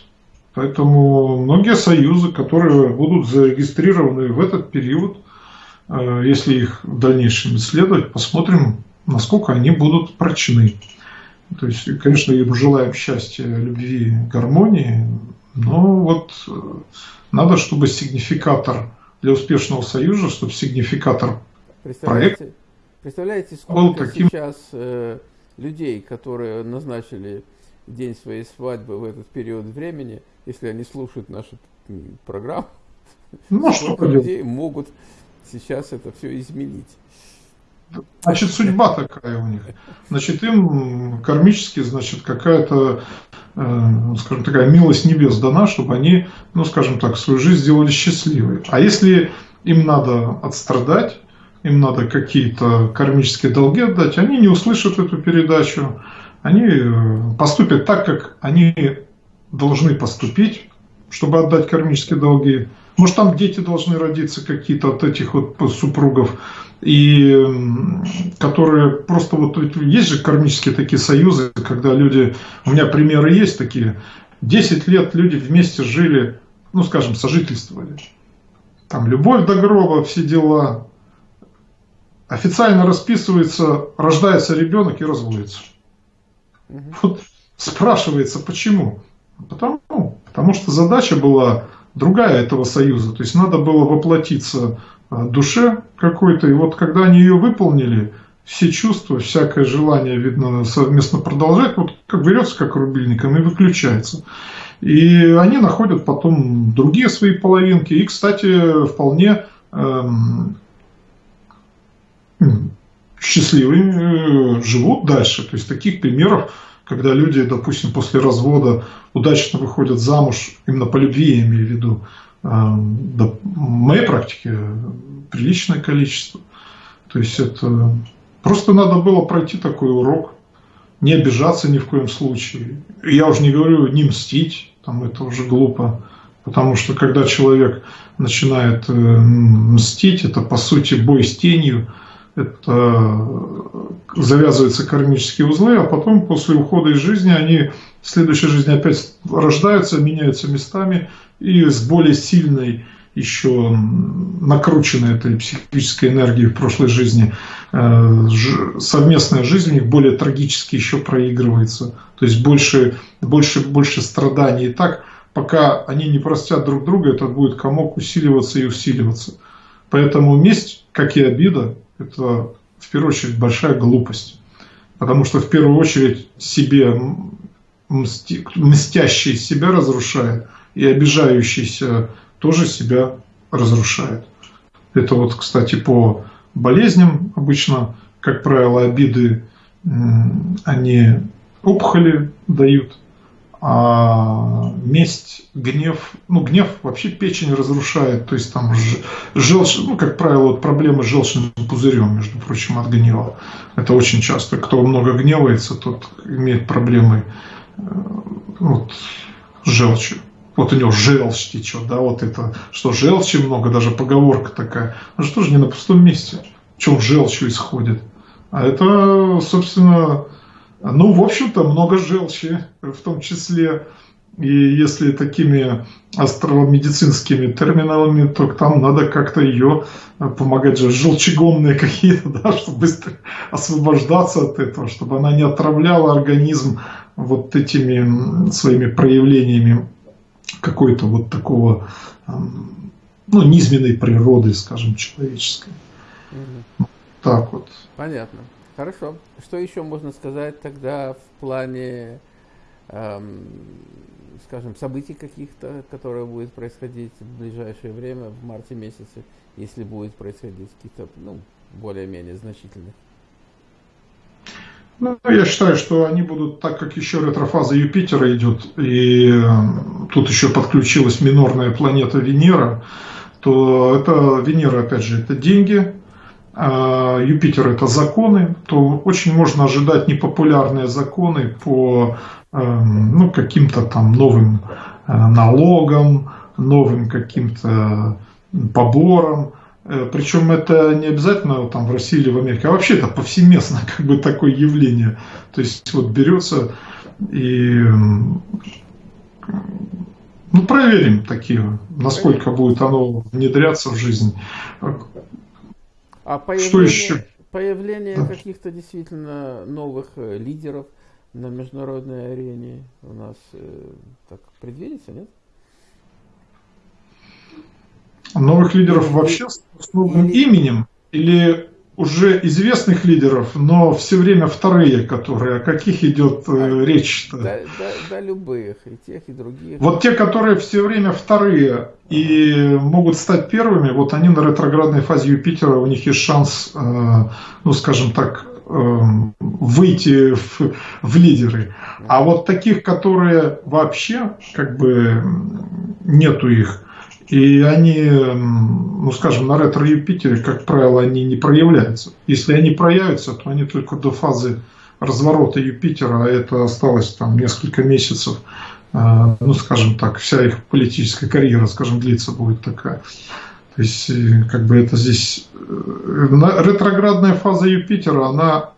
Поэтому многие союзы, которые будут зарегистрированы в этот период, э, если их в дальнейшем исследовать, посмотрим, насколько они будут прочны. То есть, конечно, им желаем счастья, любви, гармонии, но вот э, надо, чтобы сигнификатор для успешного союза, чтобы сигнификатор проекта Представляете, сколько таким... сейчас э, людей, которые назначили день своей свадьбы в этот период времени, если они слушают нашу программу, ну, что людей могут сейчас это все изменить. Значит, судьба такая у них. Значит, им кармически, значит, какая-то, э, скажем, такая милость небес дана, чтобы они, ну, скажем так, свою жизнь сделали счастливой. А если им надо отстрадать, им надо какие-то кармические долги отдать, они не услышат эту передачу, они э, поступят так, как они должны поступить, чтобы отдать кармические долги. Может, там дети должны родиться какие-то от этих вот супругов, и которые просто вот есть же кармические такие союзы, когда люди, у меня примеры есть такие, 10 лет люди вместе жили, ну, скажем, сожительствовали. Там любовь до гроба, все дела, официально расписывается, рождается ребенок и разводится. Угу. Вот спрашивается, почему? Потому, потому что задача была другая этого союза. То есть надо было воплотиться а, душе какой-то. И вот когда они ее выполнили, все чувства, всякое желание, видно, совместно продолжать, вот как берется как рубильником и выключается. И они находят потом другие свои половинки. И, кстати, вполне эм, счастливые, э, живут дальше. То есть таких примеров, когда люди, допустим, после развода удачно выходят замуж, именно по любви я имею в виду, в моей практике приличное количество. То есть это просто надо было пройти такой урок, не обижаться ни в коем случае. Я уже не говорю не мстить, там это уже глупо. Потому что когда человек начинает э, мстить, это по сути бой с тенью, это завязываются кармические узлы, а потом после ухода из жизни они в следующей жизни опять рождаются, меняются местами и с более сильной еще накрученной этой психической энергией в прошлой жизни э, совместная жизнь у них более трагически еще проигрывается. То есть больше, больше, больше страданий. И так, пока они не простят друг друга, этот будет комок усиливаться и усиливаться. Поэтому месть как и обида, это в первую очередь большая глупость. Потому что в первую очередь себе мстящий себя разрушает, и обижающийся тоже себя разрушает. Это вот, кстати, по болезням обычно, как правило, обиды, они опухоли дают, а месть, гнев, ну гнев вообще печень разрушает, то есть там желчь, ну как правило, вот проблемы с желчным пузырем, между прочим, от гнева. Это очень часто. Кто много гневается, тот имеет проблемы э, вот, с желчью. Вот у него желчь течет, да, вот это, что желчи много, даже поговорка такая. Ну что же не на пустом месте? Чем желчью исходит? А это, собственно, ну, в общем-то, много желчи, в том числе. И если такими астромедицинскими терминалами, то там надо как-то ее помогать же желчегонные какие-то, да, чтобы быстро освобождаться от этого, чтобы она не отравляла организм вот этими своими проявлениями какой-то вот такого, ну, низменной природы, скажем, человеческой. Угу. Так вот. Понятно. Хорошо. Что еще можно сказать тогда в плане, эм, скажем, событий каких-то, которые будут происходить в ближайшее время, в марте месяце, если будет происходить какие-то, ну, более-менее значительных? Ну, я считаю, что они будут, так как еще ретрофаза Юпитера идет, и эм, тут еще подключилась минорная планета Венера, то это Венера, опять же, это деньги, Юпитер это законы, то очень можно ожидать непопулярные законы по эм, ну, каким-то там новым э, налогам, новым каким-то поборам. Э, Причем это не обязательно там в России или в Америке, а вообще это повсеместно как бы такое явление. То есть вот берется и ну, проверим такие, насколько будет оно внедряться в жизнь. А появление, Что еще? появление да. каких-то действительно новых э, лидеров на международной арене у нас э, так предвидится, нет? Новых лидеров вообще с новым именем или уже известных лидеров, но все время вторые, которые, о каких идет э, речь? -то? Да, да, да, любых, и тех, и других. Вот те, которые все время вторые и могут стать первыми, вот они на ретроградной фазе Юпитера, у них есть шанс, э, ну, скажем так, э, выйти в, в лидеры. А вот таких, которые вообще, как бы, нету их, и они, ну скажем, на ретро-Юпитере, как правило, они не проявляются. Если они проявятся, то они только до фазы разворота Юпитера, а это осталось там несколько месяцев, а, ну скажем так, вся их политическая карьера, скажем, длится будет такая. То есть, э, как бы это здесь... Э, ретроградная фаза Юпитера, она,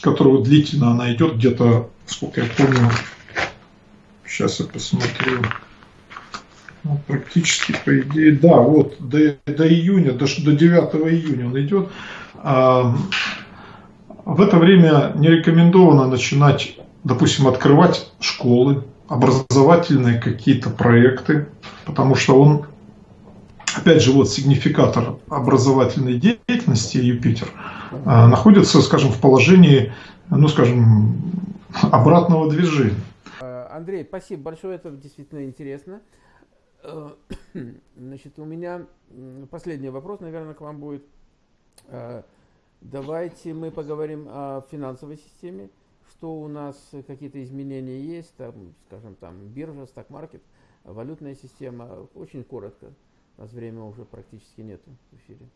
которая длительно, она идет где-то, сколько я помню, сейчас я посмотрю, ну, практически, по идее, да, вот до, до июня, до, до 9 июня он идет. А, в это время не рекомендовано начинать, допустим, открывать школы, образовательные какие-то проекты, потому что он, опять же, вот сигнификатор образовательной деятельности Юпитер а, находится, скажем, в положении, ну, скажем, обратного движения. Андрей, спасибо большое, это действительно интересно. Э, значит, у меня последний вопрос, наверное, к вам будет. Э, давайте мы поговорим о финансовой системе. Что у нас, какие-то изменения есть, там, скажем, там биржа, стак-маркет, валютная система. Очень коротко. У нас время уже практически нету в эфире.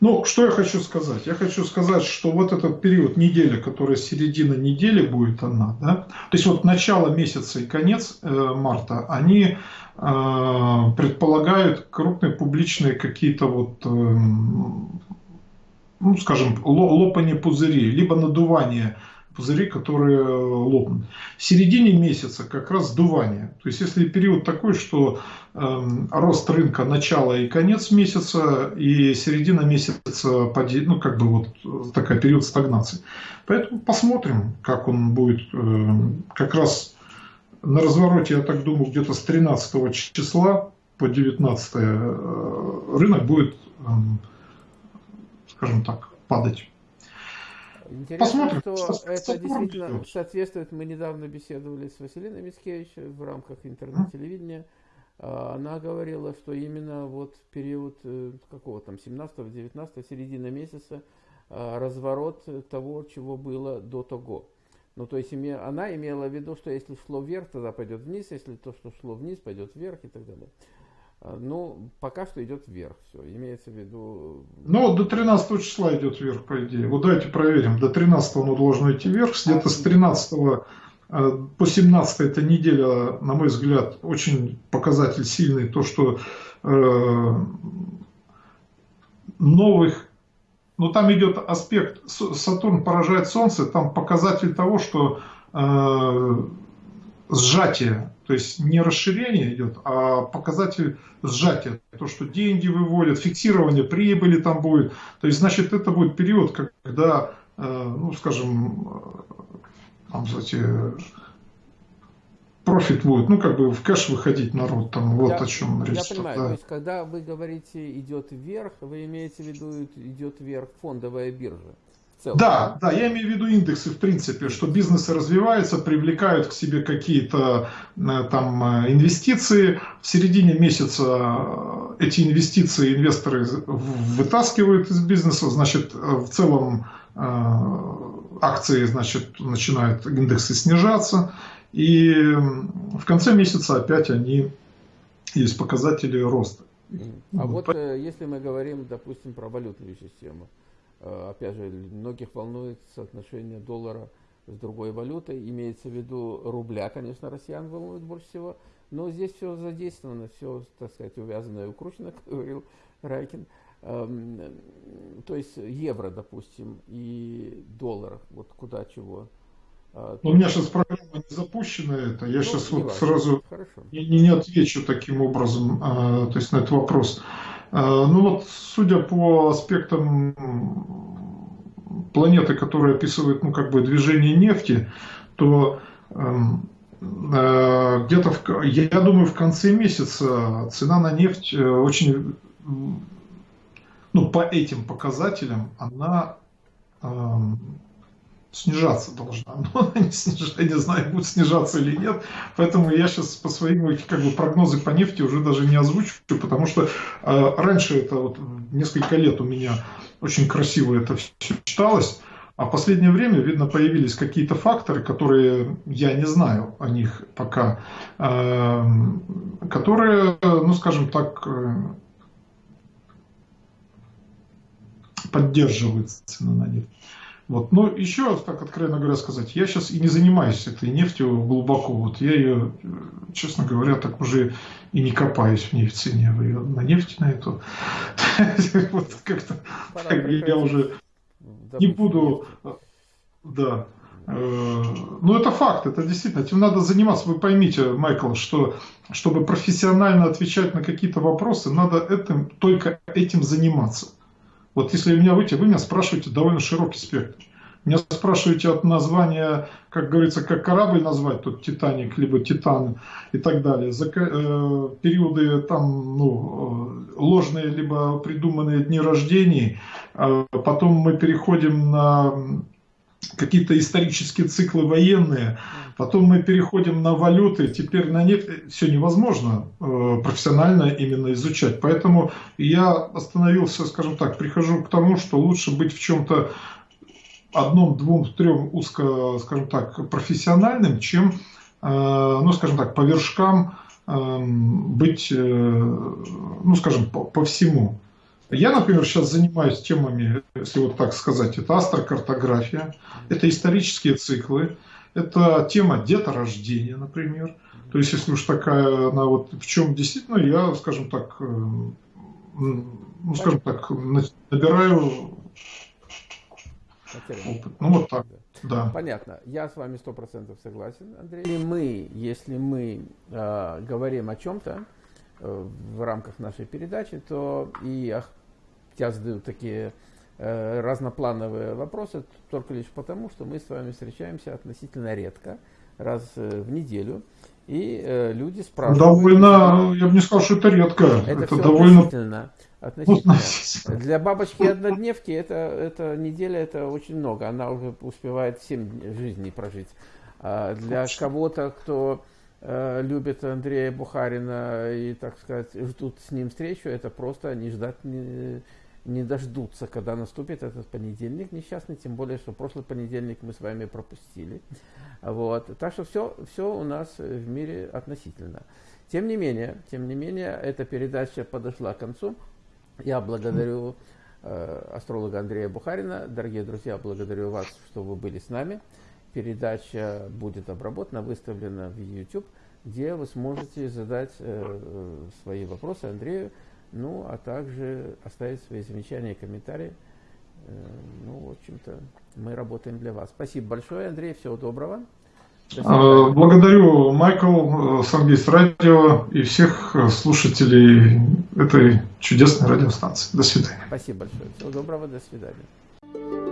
Ну, что я хочу сказать? Я хочу сказать, что вот этот период недели, которая середина недели будет она, да, то есть вот начало месяца и конец э, марта, они э, предполагают крупные публичные какие-то вот, э, ну, скажем, лопание пузырей, либо надувание пузыри, которые э, лопнут. В середине месяца как раз сдувание. То есть если период такой, что э, рост рынка начало и конец месяца, и середина месяца, ну как бы вот э, такая период стагнации. Поэтому посмотрим, как он будет э, как раз на развороте, я так думаю, где-то с 13 числа по 19 э, рынок будет, эм, скажем так, падать. Интересно, Посмотрим, что, что это действительно идет. соответствует. Мы недавно беседовали с Василиной Мицкевич в рамках интернет-телевидения. А, она говорила, что именно вот период э, какого там 17-19 середина месяца а, разворот того, чего было до того. Ну, то есть она имела в виду, что если шло вверх, тогда пойдет вниз, если то, что шло вниз, пойдет вверх и так далее. А, ну, пока что идет вверх, все, имеется в виду... Ну, до 13 числа идет вверх, по идее. Вот давайте проверим, до 13 оно должно идти вверх, где-то с 13 а, по 17 эта неделя, на мой взгляд, очень показатель сильный, то, что э, новых но там идет аспект, Сатурн поражает Солнце, там показатель того, что э, сжатие, то есть не расширение идет, а показатель сжатия, то, что деньги выводят, фиксирование прибыли там будет. То есть, значит, это будет период, когда, э, ну, скажем, э, там, знаете, профит будет, ну, как бы в кэш выходить народ, там, вот я, о чем речь. Я понимаю, да. то есть, когда вы говорите идет вверх, вы имеете в виду идет вверх фондовая биржа? Целом, да, да, я имею в виду индексы, в принципе, что бизнесы развиваются, привлекают к себе какие-то э, там э, инвестиции. В середине месяца э, эти инвестиции инвесторы вытаскивают из бизнеса, значит, в целом акции, значит, начинают индексы снижаться. И в конце месяца опять они есть показатели роста. А вот, вот э, если мы говорим, допустим, про валютную систему, опять же, многих волнует соотношение доллара с другой валютой, имеется в виду рубля, конечно, россиян волнует больше всего, но здесь все задействовано, все, так сказать, увязано и укручено, как говорил Райкин. Эм, то есть евро, допустим, и доллар, вот куда чего. А, Но у меня сейчас программа не запущена, это я ну, сейчас вот важно. сразу не, не отвечу таким образом, а, то есть на этот вопрос. А, ну вот, судя по аспектам планеты, которая описывает, ну как бы движение нефти, то эм, э, где-то, в, я думаю, в конце месяца цена на нефть э, очень, ну по этим показателям, она эм, снижаться должна. Но она не снижается, я не знаю, будет снижаться или нет. Поэтому я сейчас по своим как бы, прогнозы по нефти уже даже не озвучу, потому что э, раньше это вот несколько лет у меня очень красиво это все читалось. А в последнее время, видно, появились какие-то факторы, которые я не знаю о них пока, э, которые, ну, скажем так, э, поддерживают цену на нефть. Вот. Но еще, так откровенно говоря, сказать, я сейчас и не занимаюсь этой нефтью глубоко. Вот я ее, честно говоря, так уже и не копаюсь в ней в цене. Вы ее на нефть на эту. Вот как-то я уже не буду. Да. Э, ну, это факт, это действительно, этим надо заниматься. Вы поймите, Майкл, что чтобы профессионально отвечать на какие-то вопросы, надо этим, только этим заниматься. Вот если у меня выйти, вы меня спрашиваете довольно широкий спектр. Меня спрашиваете от названия, как говорится, как корабль назвать, тут Титаник, либо Титан и так далее. За, э, периоды там, ну, э, ложные, либо придуманные дни рождений. Э, потом мы переходим на какие-то исторические циклы военные, потом мы переходим на валюты, теперь на нет, все невозможно э, профессионально именно изучать. Поэтому я остановился, скажем так, прихожу к тому, что лучше быть в чем-то одном, двум, трем узко, скажем так, профессиональным, чем, э, ну, скажем так, по вершкам э, быть, э, ну, скажем, по, по всему. Я, например, сейчас занимаюсь темами, если вот так сказать, это астрокартография, это исторические циклы, это тема деторождения, например. То есть, если уж такая, она вот в чем действительно, я, скажем так, э, ну, скажем так, набираю опыт. Ну, вот так. Да. Понятно. Я с вами сто процентов согласен, Андрей. Если мы, если мы э, говорим о чем-то, Э, в рамках нашей передачи, то и я задаю такие разноплановые вопросы только лишь потому, что мы с вами встречаемся относительно редко, раз э, в неделю. И э, люди спрашивают. Довольно, я бы не сказал, что это редко. Это, это довольно относительно. относительно. Для бабочки однодневки это, это неделя, это очень много. Она уже успевает 7 жизней прожить. А для кого-то, кто э, любит Андрея Бухарина и, так сказать, ждут с ним встречу, это просто не ждать, не, не дождутся, когда наступит этот понедельник несчастный, тем более, что прошлый понедельник мы с вами пропустили. Вот. Так что все, все у нас в мире относительно. Тем не менее, тем не менее, эта передача подошла к концу. Я благодарю э, астролога Андрея Бухарина. Дорогие друзья, благодарю вас, что вы были с нами. Передача будет обработана, выставлена в YouTube, где вы сможете задать э, э свои вопросы Андрею, ну, а также оставить свои замечания и комментарии. Э, ну, в общем-то, мы работаем для вас. Спасибо большое, Андрей, всего доброго. А, благодарю, Майкл, Сангейс Радио и всех слушателей этой чудесной радиостанции. До свидания. Спасибо большое. Всего доброго, до свидания.